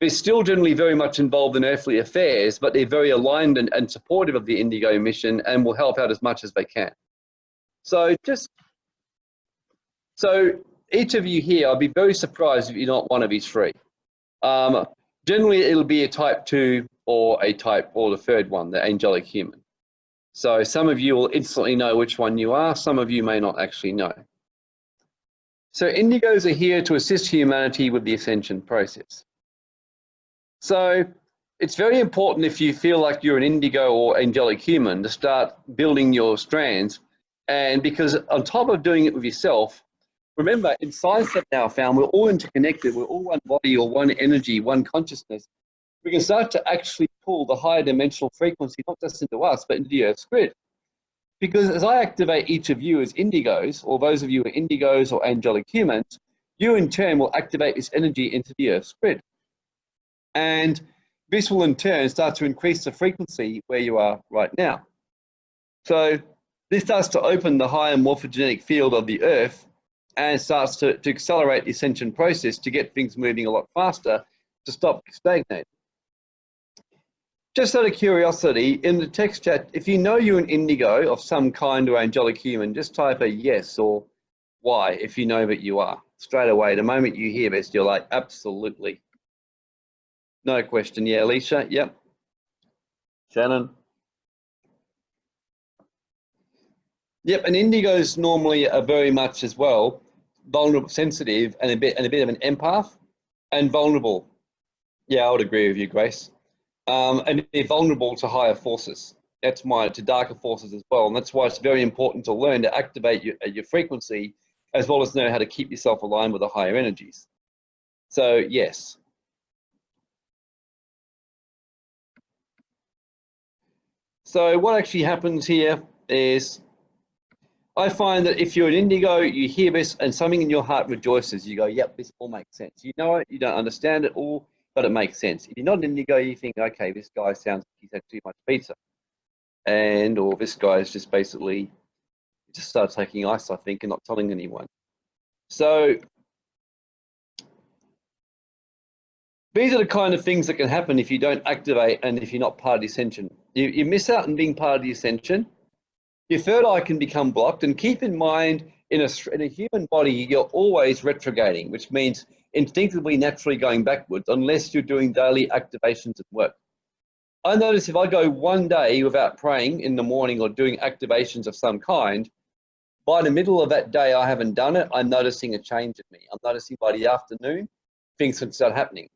They're still generally very much involved in earthly affairs, but they're very aligned and, and supportive of the Indigo mission and will help out as much as they can. So just, so each of you here, I'd be very surprised if you're not one of these three. Um, generally, it'll be a type two or a type, or the third one, the angelic human. So some of you will instantly know which one you are, some of you may not actually know. So indigos are here to assist humanity with the ascension process. So it's very important if you feel like you're an indigo or angelic human to start building your strands. And because on top of doing it with yourself, remember in science that now found we're all interconnected, we're all one body or one energy, one consciousness. We can start to actually pull the higher dimensional frequency, not just into us, but into the Earth's grid. Because as I activate each of you as indigos, or those of you who are indigos or angelic humans, you in turn will activate this energy into the Earth's grid. And this will in turn start to increase the frequency where you are right now. So this starts to open the higher morphogenetic field of the earth and starts to, to accelerate the ascension process to get things moving a lot faster to stop stagnating. Just out of curiosity, in the text chat, if you know you're an indigo of some kind or angelic human, just type a yes or why if you know that you are. Straight away, the moment you hear this, you're like, absolutely. No question. Yeah, Alicia. Yep. Shannon. Yep, and indigos normally are very much as well vulnerable, sensitive, and a bit and a bit of an empath, and vulnerable. Yeah, I would agree with you, Grace. Um, and they're vulnerable to higher forces. That's my to darker forces as well, and that's why it's very important to learn to activate your, your frequency as well as know how to keep yourself aligned with the higher energies. So yes, So what actually happens here is I find that if you're an indigo, you hear this and something in your heart rejoices. You go, yep, this all makes sense. You know it, you don't understand it all, but it makes sense. If you're not an indigo, you think, okay, this guy sounds like he's had too much pizza. And, or this guy is just basically, just started taking ice, I think, and not telling anyone. So these are the kind of things that can happen if you don't activate and if you're not part of the ascension. You, you miss out on being part of the ascension. Your third eye can become blocked. And keep in mind, in a, in a human body, you're always retrograding, which means instinctively, naturally going backwards, unless you're doing daily activations at work. I notice if I go one day without praying in the morning or doing activations of some kind, by the middle of that day, I haven't done it. I'm noticing a change in me. I'm noticing by the afternoon, things can start happening.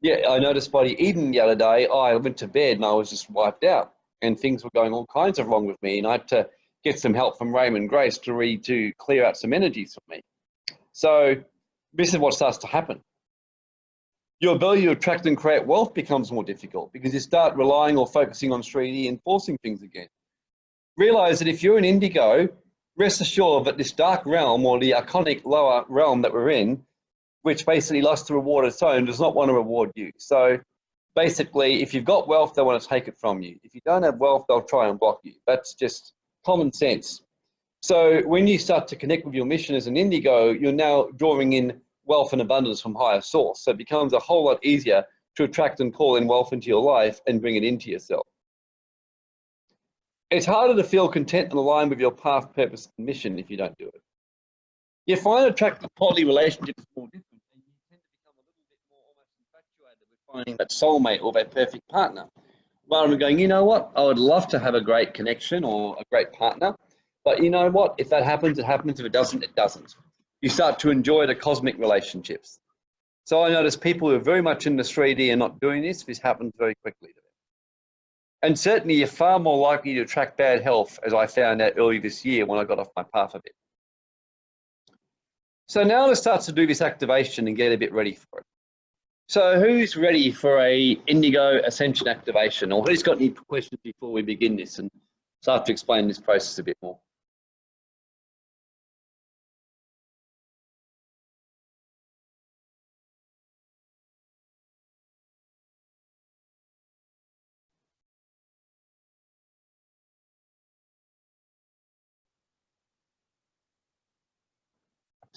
Yeah, I noticed by the evening the other day, I went to bed and I was just wiped out and things were going all kinds of wrong with me. And I had to get some help from Raymond Grace to read to clear out some energies for me. So this is what starts to happen. Your ability to attract and create wealth becomes more difficult because you start relying or focusing on 3D and forcing things again. Realize that if you're an indigo, rest assured that this dark realm or the iconic lower realm that we're in which basically loves to reward its own, does not want to reward you. So basically, if you've got wealth, they want to take it from you. If you don't have wealth, they'll try and block you. That's just common sense. So when you start to connect with your mission as an indigo, you're now drawing in wealth and abundance from higher source. So it becomes a whole lot easier to attract and call in wealth into your life and bring it into yourself. It's harder to feel content and aligned with your path, purpose, and mission if you don't do it. You find attractive quality relationships more difficult and you tend to become a little bit more infatuated with finding that soulmate or that perfect partner. Rather than going, you know what, I would love to have a great connection or a great partner, but you know what, if that happens, it happens. If it doesn't, it doesn't. You start to enjoy the cosmic relationships. So I notice people who are very much in the 3D and not doing this, this happens very quickly to them. And certainly you're far more likely to attract bad health, as I found out early this year when I got off my path a bit. So now let's start to do this activation and get a bit ready for it. So who's ready for a Indigo Ascension activation or who's got any questions before we begin this and start to explain this process a bit more?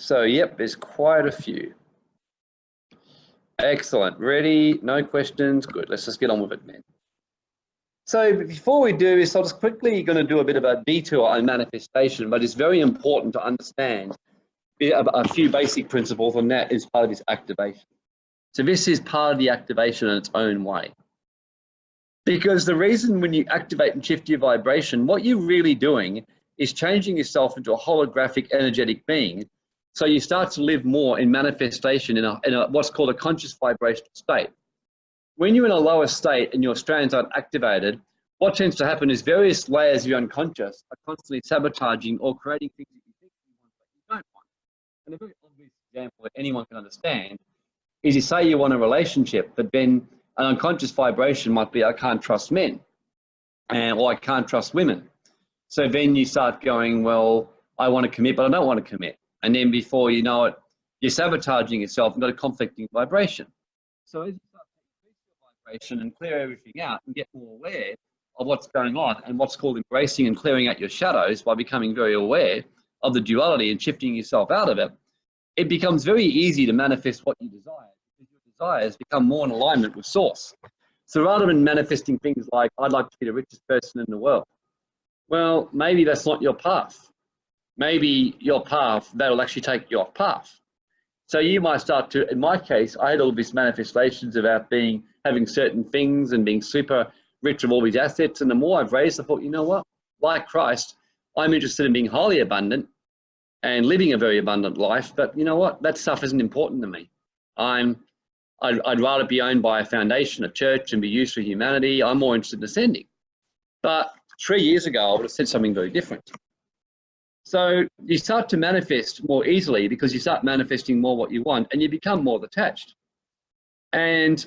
So, yep, there's quite a few. Excellent. Ready? No questions? Good. Let's just get on with it, man. So before we do this, I'm just quickly going to do a bit of a detour on manifestation, but it's very important to understand a few basic principles on that is part of this activation. So this is part of the activation in its own way. Because the reason when you activate and shift your vibration, what you're really doing is changing yourself into a holographic energetic being so you start to live more in manifestation in, a, in a, what's called a conscious vibrational state. When you're in a lower state and your strands aren't activated, what tends to happen is various layers of your unconscious are constantly sabotaging or creating things that you think you want but you don't want. And a very obvious example that anyone can understand is you say you want a relationship, but then an unconscious vibration might be, I can't trust men, and, or I can't trust women. So then you start going, well, I want to commit, but I don't want to commit. And then before you know it, you're sabotaging yourself and got a conflicting vibration. So as you start to increase your vibration and clear everything out and get more aware of what's going on and what's called embracing and clearing out your shadows by becoming very aware of the duality and shifting yourself out of it, it becomes very easy to manifest what you desire because your desires become more in alignment with source. So rather than manifesting things like, I'd like to be the richest person in the world, well, maybe that's not your path. Maybe your path, that'll actually take you off path. So you might start to, in my case, I had all these manifestations about being, having certain things and being super rich of all these assets. And the more I've raised, I thought, you know what, like Christ, I'm interested in being highly abundant and living a very abundant life. But you know what, that stuff isn't important to me. I'm, I'd, I'd rather be owned by a foundation, a church, and be used for humanity. I'm more interested in ascending. But three years ago, I would have said something very different. So you start to manifest more easily because you start manifesting more what you want and you become more detached. And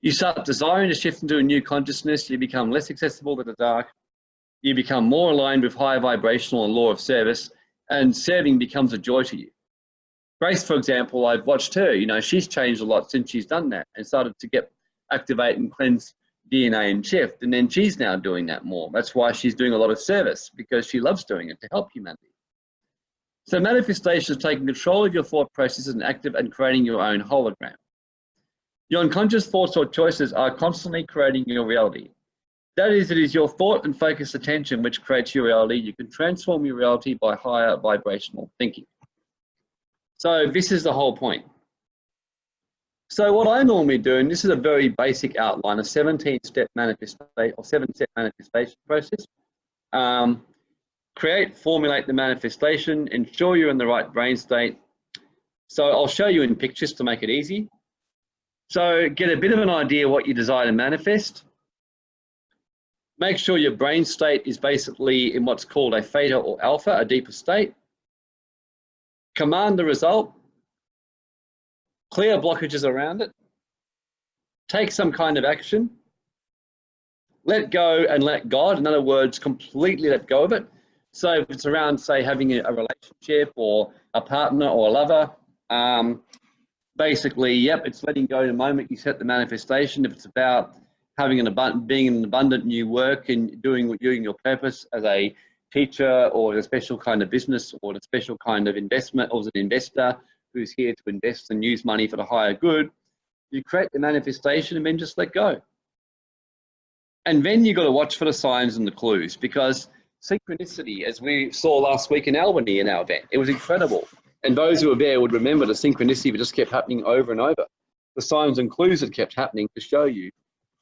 you start desiring to shift into a new consciousness, you become less accessible to the dark, you become more aligned with higher vibrational and law of service, and serving becomes a joy to you. Grace, for example, I've watched her, you know, she's changed a lot since she's done that and started to get activate and cleanse DNA and shift. And then she's now doing that more. That's why she's doing a lot of service because she loves doing it to help humanity. So manifestation is taking control of your thought processes and active and creating your own hologram. Your unconscious thoughts or choices are constantly creating your reality. That is, it is your thought and focused attention which creates your reality. You can transform your reality by higher vibrational thinking. So this is the whole point. So what I normally do, and this is a very basic outline, a 17-step manifestation or seven-step manifestation process. Um, create, formulate the manifestation, ensure you're in the right brain state. So I'll show you in pictures to make it easy. So get a bit of an idea what you desire to manifest. Make sure your brain state is basically in what's called a theta or alpha, a deeper state. Command the result clear blockages around it, take some kind of action, let go and let God, in other words, completely let go of it. So if it's around, say, having a, relationship or a partner or a lover, um, basically, yep, it's letting go in the moment you set the manifestation. If it's about having an abundant, being in an abundant new work and doing doing your purpose as a teacher or a special kind of business or a special kind of investment or as an investor who's here to invest and use money for the higher good. You create the manifestation and then just let go. And then you've got to watch for the signs and the clues because synchronicity, as we saw last week in Albany in our event, it was incredible. And those who were there would remember the synchronicity that just kept happening over and over. The signs and clues that kept happening to show you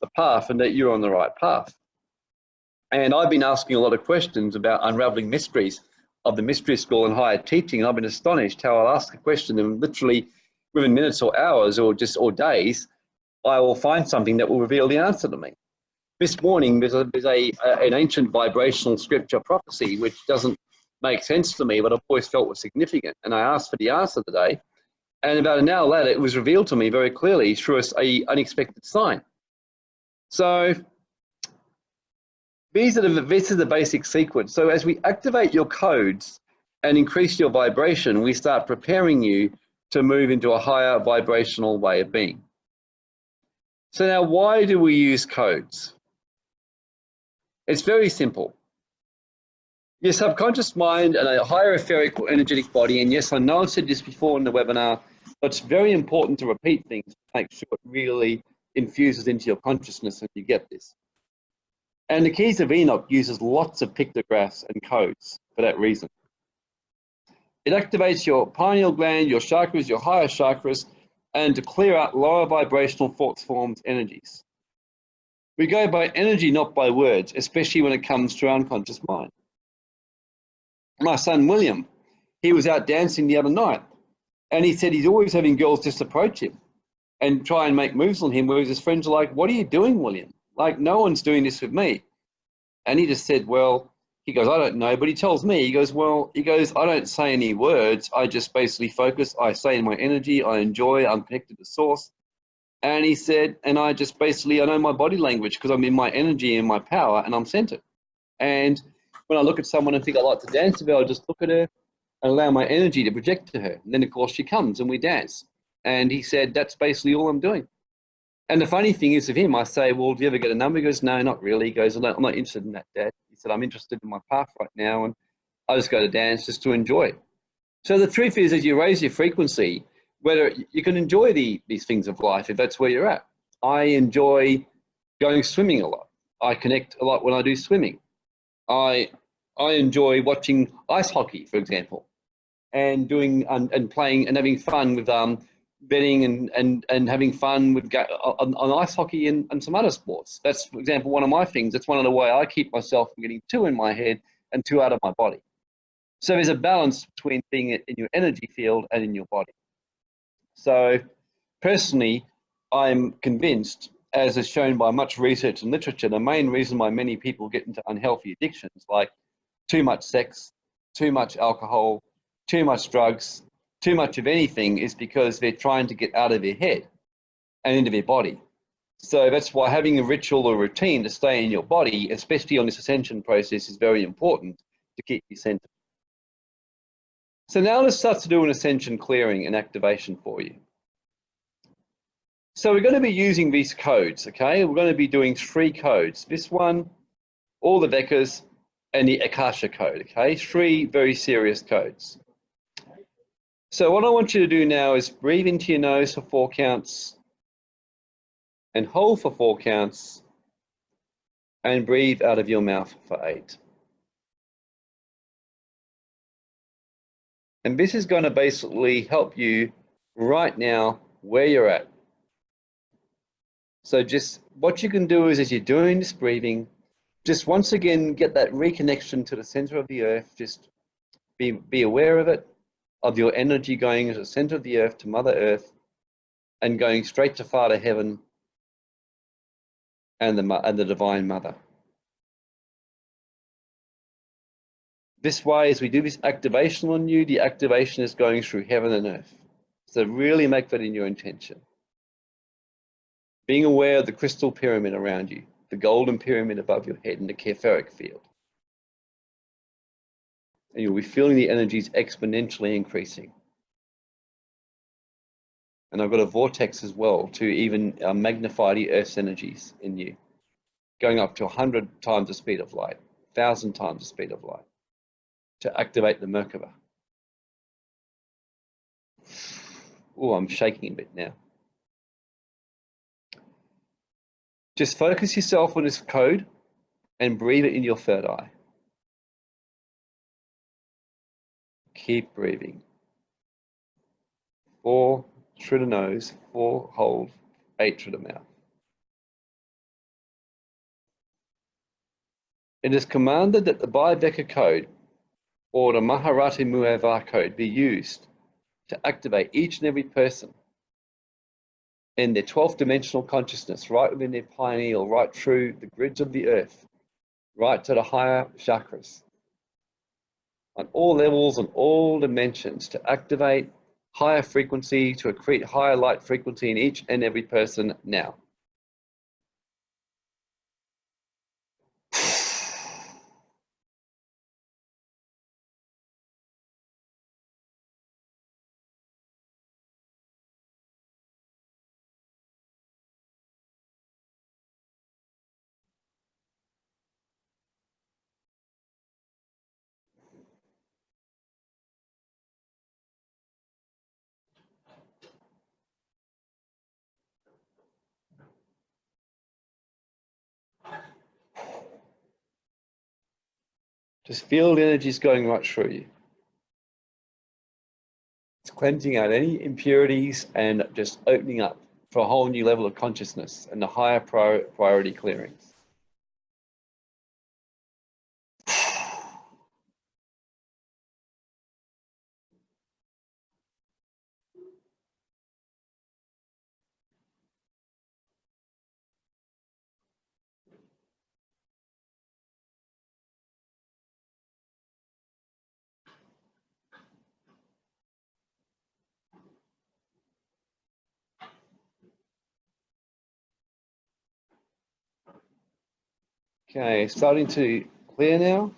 the path and that you're on the right path. And I've been asking a lot of questions about unraveling mysteries of the mystery school and higher teaching. And I've been astonished how I'll ask a question and literally within minutes or hours or just or days, I will find something that will reveal the answer to me. This morning, there's, a, there's a, a, an ancient vibrational scripture prophecy which doesn't make sense to me, but I've always felt was significant. And I asked for the answer today. And about an hour later, it was revealed to me very clearly through a, a unexpected sign. So these are the, this is the basic sequence. So as we activate your codes and increase your vibration, we start preparing you to move into a higher vibrational way of being. So now why do we use codes? It's very simple. Your subconscious mind and a higher etheric or energetic body, and yes, I know I've said this before in the webinar, but it's very important to repeat things to make sure it really infuses into your consciousness and you get this. And the Keys of Enoch uses lots of pictographs and codes for that reason. It activates your pineal gland, your chakras, your higher chakras, and to clear out lower vibrational thoughts, forms, energies. We go by energy, not by words, especially when it comes to our unconscious mind. My son William, he was out dancing the other night, and he said he's always having girls just approach him and try and make moves on him, whereas his friends are like, what are you doing, William? Like, no one's doing this with me. And he just said, well, he goes, I don't know, but he tells me, he goes, well, he goes, I don't say any words. I just basically focus. I say in my energy, I enjoy, I'm connected to source. And he said, and I just basically, I know my body language because I'm in my energy and my power and I'm centered. And when I look at someone and think I like to dance with her, I just look at her and allow my energy to project to her. And then of course she comes and we dance. And he said, that's basically all I'm doing. And the funny thing is of him, I say, well, do you ever get a number? He goes, no, not really. He goes, I'm not, I'm not interested in that, Dad. He said, I'm interested in my path right now. And I just go to dance just to enjoy. It. So the truth is, as you raise your frequency, whether you can enjoy the, these things of life, if that's where you're at. I enjoy going swimming a lot. I connect a lot when I do swimming. I, I enjoy watching ice hockey, for example, and doing and, and playing and having fun with um, betting and, and, and having fun with on, on ice hockey and, and some other sports. That's, for example, one of my things. That's one of the way I keep myself from getting too in my head and too out of my body. So there's a balance between being in your energy field and in your body. So personally, I'm convinced, as is shown by much research and literature, the main reason why many people get into unhealthy addictions like too much sex, too much alcohol, too much drugs, too much of anything is because they're trying to get out of their head and into their body. So that's why having a ritual or routine to stay in your body, especially on this ascension process, is very important to keep you centered. So now let's start to do an ascension clearing and activation for you. So we're going to be using these codes, okay? We're going to be doing three codes. This one, all the Vekas, and the Akasha code, okay? Three very serious codes. So what I want you to do now is breathe into your nose for four counts and hold for four counts and breathe out of your mouth for eight. And this is going to basically help you right now where you're at. So just what you can do is as you're doing this breathing, just once again get that reconnection to the center of the earth. Just be, be aware of it, of your energy going to the center of the earth, to Mother Earth, and going straight to Father Heaven and the, and the Divine Mother. This way, as we do this activation on you, the activation is going through heaven and earth. So really make that in your intention. Being aware of the crystal pyramid around you, the golden pyramid above your head and the Keferic field. And you'll be feeling the energies exponentially increasing. And I've got a vortex as well to even uh, magnify the Earth's energies in you, going up to 100 times the speed of light, 1,000 times the speed of light to activate the Merkaba. Oh, I'm shaking a bit now. Just focus yourself on this code and breathe it in your third eye. Keep breathing. Four through the nose, four hold, eight through the mouth. It is commanded that the Bhaiveka code or the Maharati Mueva code be used to activate each and every person in their 12th dimensional consciousness, right within their pineal, right through the grids of the earth, right to the higher chakras, on all levels and all dimensions to activate higher frequency, to accrete higher light frequency in each and every person now. Just feel the energies going right through you. It's cleansing out any impurities and just opening up for a whole new level of consciousness and the higher priority clearings. Okay, starting to clear now.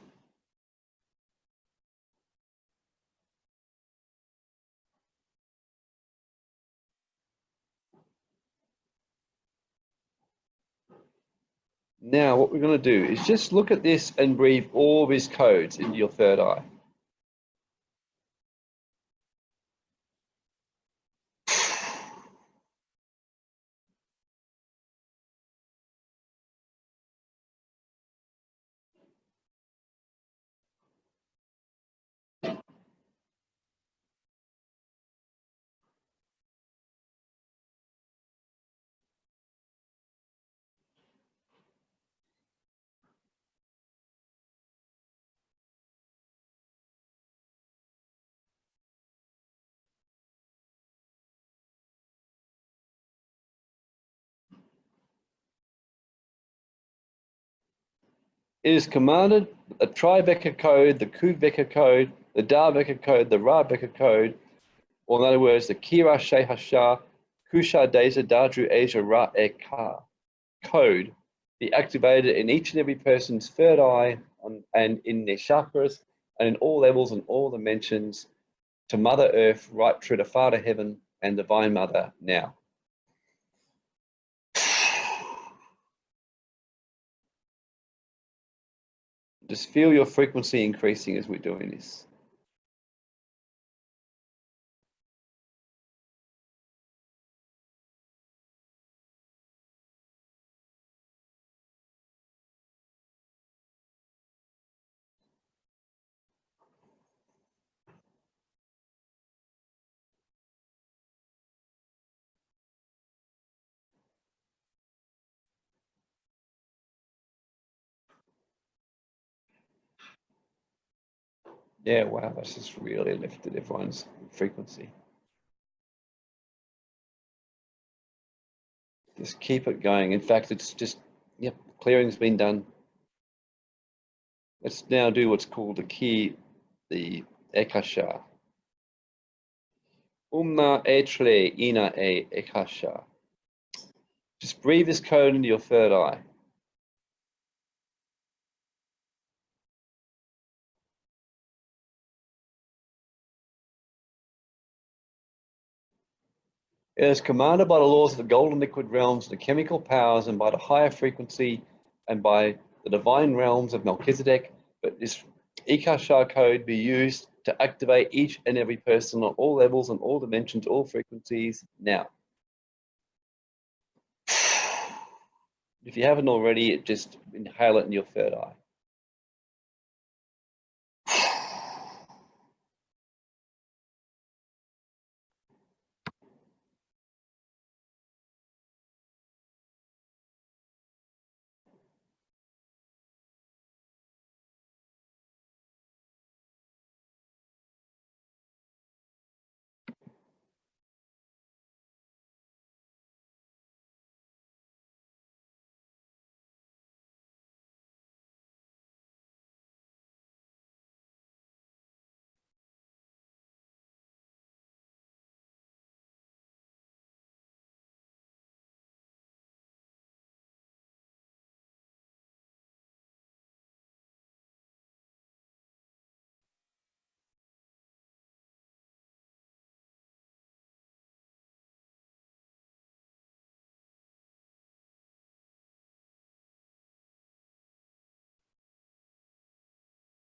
Now, what we're going to do is just look at this and breathe all these codes into your third eye. It is commanded the Tribeca code, the Kubeka code, the Darbeka code, the Rabeka code, or in other words, the Kira Shehasha, Kusha Deza Dadru Asia Ra Eka code be activated in each and every person's third eye on, and in their chakras and in all levels and all dimensions to Mother Earth, right through to Father Heaven and Divine Mother now. Just feel your frequency increasing as we're doing this. Yeah, wow, that's just really lifted everyone's frequency. Just keep it going. In fact, it's just, yep, clearing's been done. Let's now do what's called the key, the Ekasha. Umna etre ina e Ekasha. Just breathe this code into your third eye. It is commanded by the laws of the golden liquid realms, the chemical powers, and by the higher frequency and by the divine realms of Melchizedek. But this Ikashar code be used to activate each and every person on all levels and all dimensions, all frequencies now. If you haven't already, just inhale it in your third eye.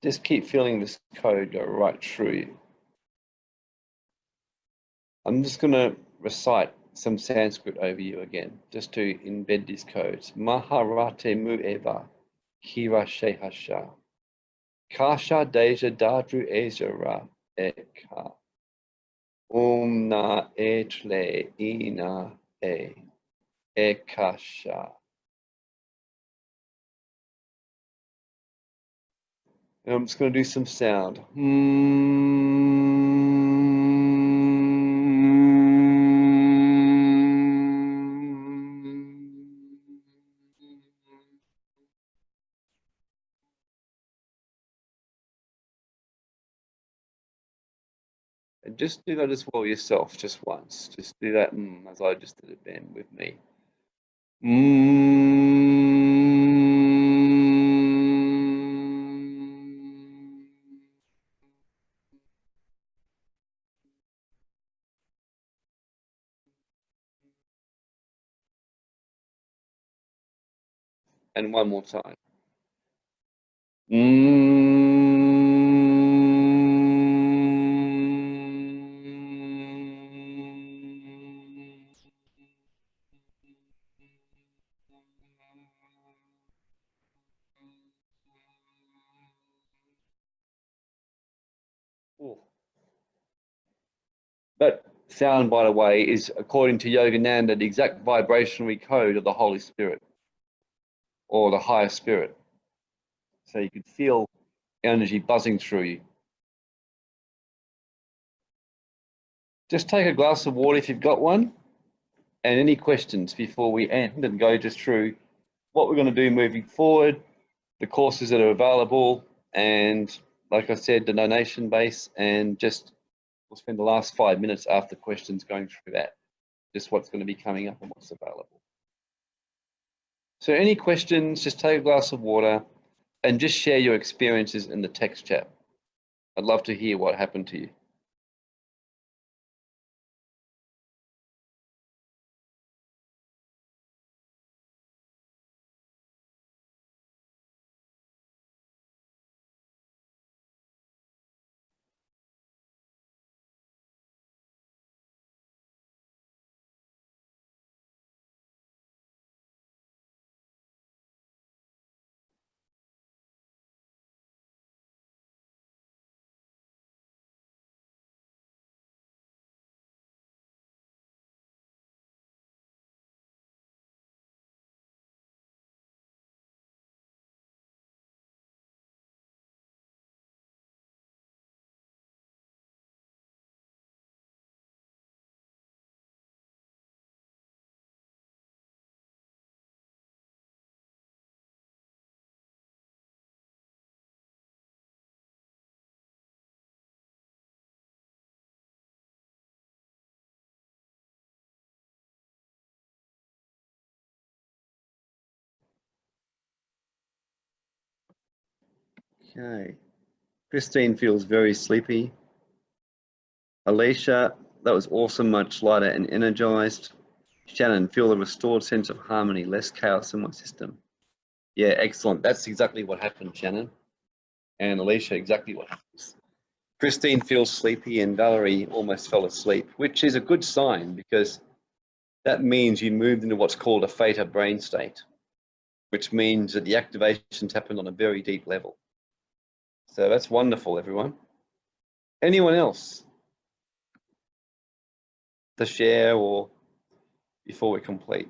Just keep feeling this code go right through you. I'm just going to recite some Sanskrit over you again, just to embed these codes. Maharate mueva kira shehasha. Kasha deja dadru ezra eka. Om na etle ina e. Ekasha. And I'm just going to do some sound. And just do that as well yourself, just once. Just do that mm, as I just did it then with me. Mm. And one more time. Mm. That sound, by the way, is according to Yogananda, the exact vibrational code of the Holy Spirit or the higher spirit. So you could feel energy buzzing through you. Just take a glass of water if you've got one. And any questions before we end and go just through what we're going to do moving forward, the courses that are available, and like I said, the donation base, and just we'll spend the last five minutes after questions going through that, just what's going to be coming up and what's available. So any questions, just take a glass of water and just share your experiences in the text chat. I'd love to hear what happened to you. Okay. Christine feels very sleepy. Alicia, that was awesome, much lighter and energized. Shannon, feel a restored sense of harmony, less chaos in my system. Yeah, excellent. That's exactly what happened, Shannon. And Alicia, exactly what happens. Christine feels sleepy and Valerie almost fell asleep, which is a good sign because that means you moved into what's called a theta brain state, which means that the activations happened on a very deep level. So that's wonderful, everyone. Anyone else to share or before we complete?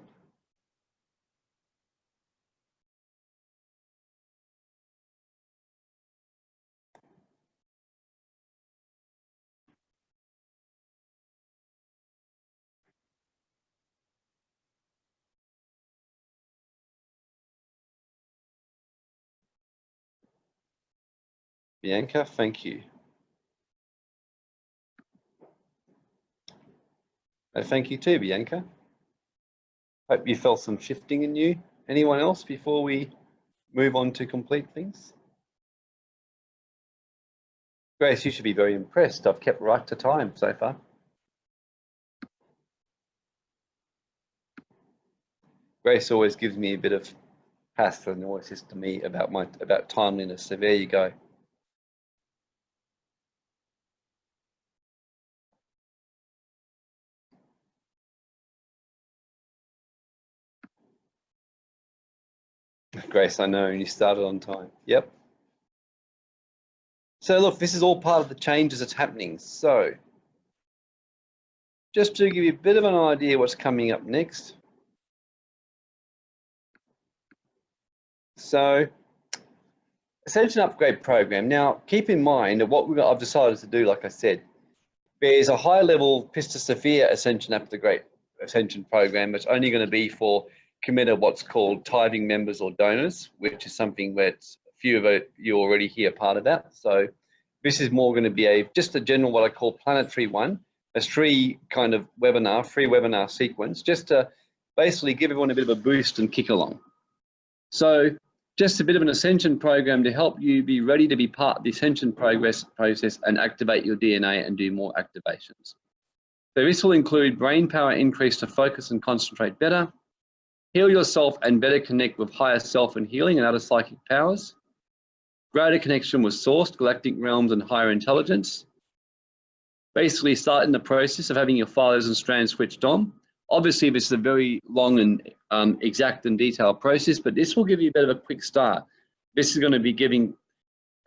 Bianca, thank you. Thank you too, Bianca. Hope you felt some shifting in you. Anyone else before we move on to complete things? Grace, you should be very impressed. I've kept right to time so far. Grace always gives me a bit of pass and always says to me about my about timeliness. So there you go. Grace, I know, you started on time. Yep. So look, this is all part of the changes that's happening. So just to give you a bit of an idea what's coming up next. So Ascension Upgrade Program. Now, keep in mind that what I've decided to do, like I said, there's a high level Pistis Sophia Ascension Upgrade Ascension Program that's only going to be for committed what's called tithing members or donors, which is something that a few of you already hear part of that. So this is more going to be a just a general what I call planetary one, a free kind of webinar, free webinar sequence, just to basically give everyone a bit of a boost and kick along. So just a bit of an ascension program to help you be ready to be part of the ascension progress process and activate your DNA and do more activations. So this will include brain power increase to focus and concentrate better, Heal yourself and better connect with higher self and healing and other psychic powers. Greater connection with source, galactic realms and higher intelligence. Basically start in the process of having your files and strands switched on. Obviously, this is a very long and um, exact and detailed process, but this will give you a bit of a quick start. This is going to be giving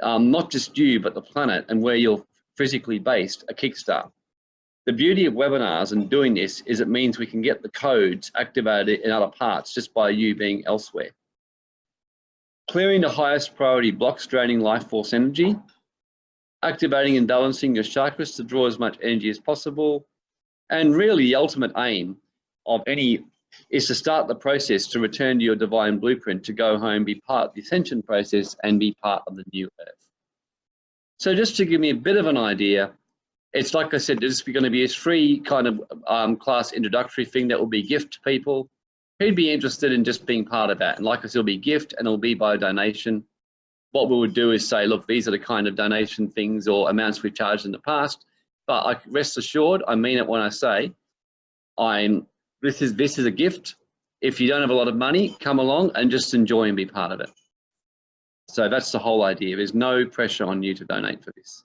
um, not just you, but the planet and where you're physically based a kickstart. The beauty of webinars and doing this is it means we can get the codes activated in other parts just by you being elsewhere. Clearing the highest priority blocks draining life force energy, activating and balancing your chakras to draw as much energy as possible, and really the ultimate aim of any is to start the process to return to your divine blueprint, to go home, be part of the ascension process and be part of the new earth. So just to give me a bit of an idea, it's like I said, this is going to be a free kind of um, class introductory thing that will be gift to people who'd be interested in just being part of that. And like I said, it'll be gift and it'll be by donation. What we would do is say, look, these are the kind of donation things or amounts we've charged in the past. But I rest assured, I mean it when I say, I'm this is this is a gift. If you don't have a lot of money, come along and just enjoy and be part of it. So that's the whole idea. There's no pressure on you to donate for this.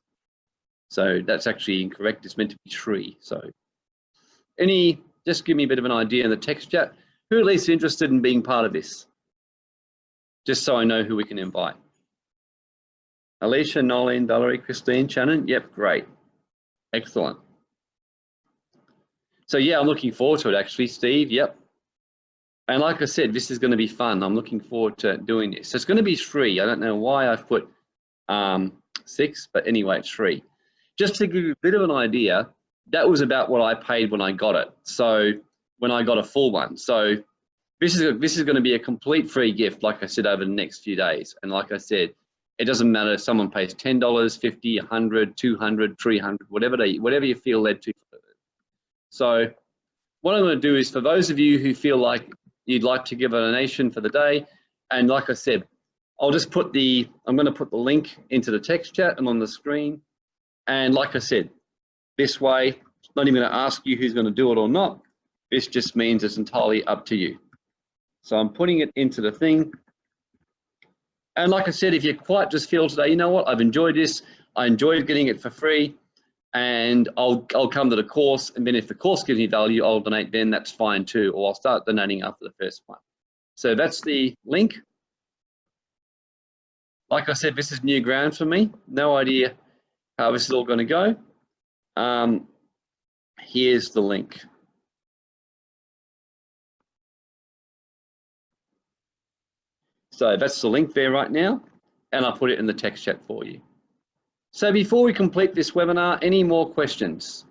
So that's actually incorrect. It's meant to be free. So any, just give me a bit of an idea in the text chat. Who at least interested in being part of this? Just so I know who we can invite. Alicia, Nolene, Valerie, Christine, Shannon. Yep, great. Excellent. So yeah, I'm looking forward to it actually, Steve. Yep. And like I said, this is going to be fun. I'm looking forward to doing this. So it's going to be free. I don't know why I've put um, six, but anyway, it's free. Just to give you a bit of an idea, that was about what I paid when I got it. So when I got a full one. So this is this is going to be a complete free gift, like I said, over the next few days. And like I said, it doesn't matter if someone pays $10, 50, 100, 200, 300, whatever they, whatever you feel led to so what I'm going to do is for those of you who feel like you'd like to give a donation for the day, and like I said, I'll just put the, I'm going to put the link into the text chat and on the screen. And like I said, this way, not even going to ask you who's going to do it or not. This just means it's entirely up to you. So I'm putting it into the thing. And like I said, if you quite just feel today, you know what, I've enjoyed this. I enjoyed getting it for free and I'll, I'll come to the course and then if the course gives me value, I'll donate then, that's fine too, or I'll start donating after the first one. So that's the link. Like I said, this is new ground for me. No idea how this is all gonna go. Um, here's the link. So that's the link there right now, and I'll put it in the text chat for you. So before we complete this webinar, any more questions?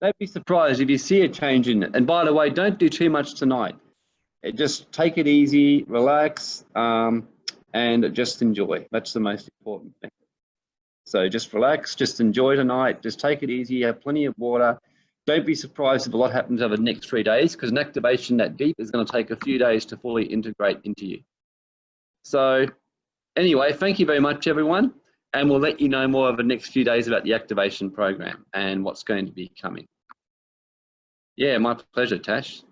Don't be surprised if you see a change in it. And by the way, don't do too much tonight. Just take it easy, relax, um, and just enjoy. That's the most important thing. So just relax, just enjoy tonight, just take it easy, have plenty of water, don't be surprised if a lot happens over the next three days because an activation that deep is going to take a few days to fully integrate into you. So anyway, thank you very much, everyone. And we'll let you know more over the next few days about the activation program and what's going to be coming. Yeah, my pleasure, Tash.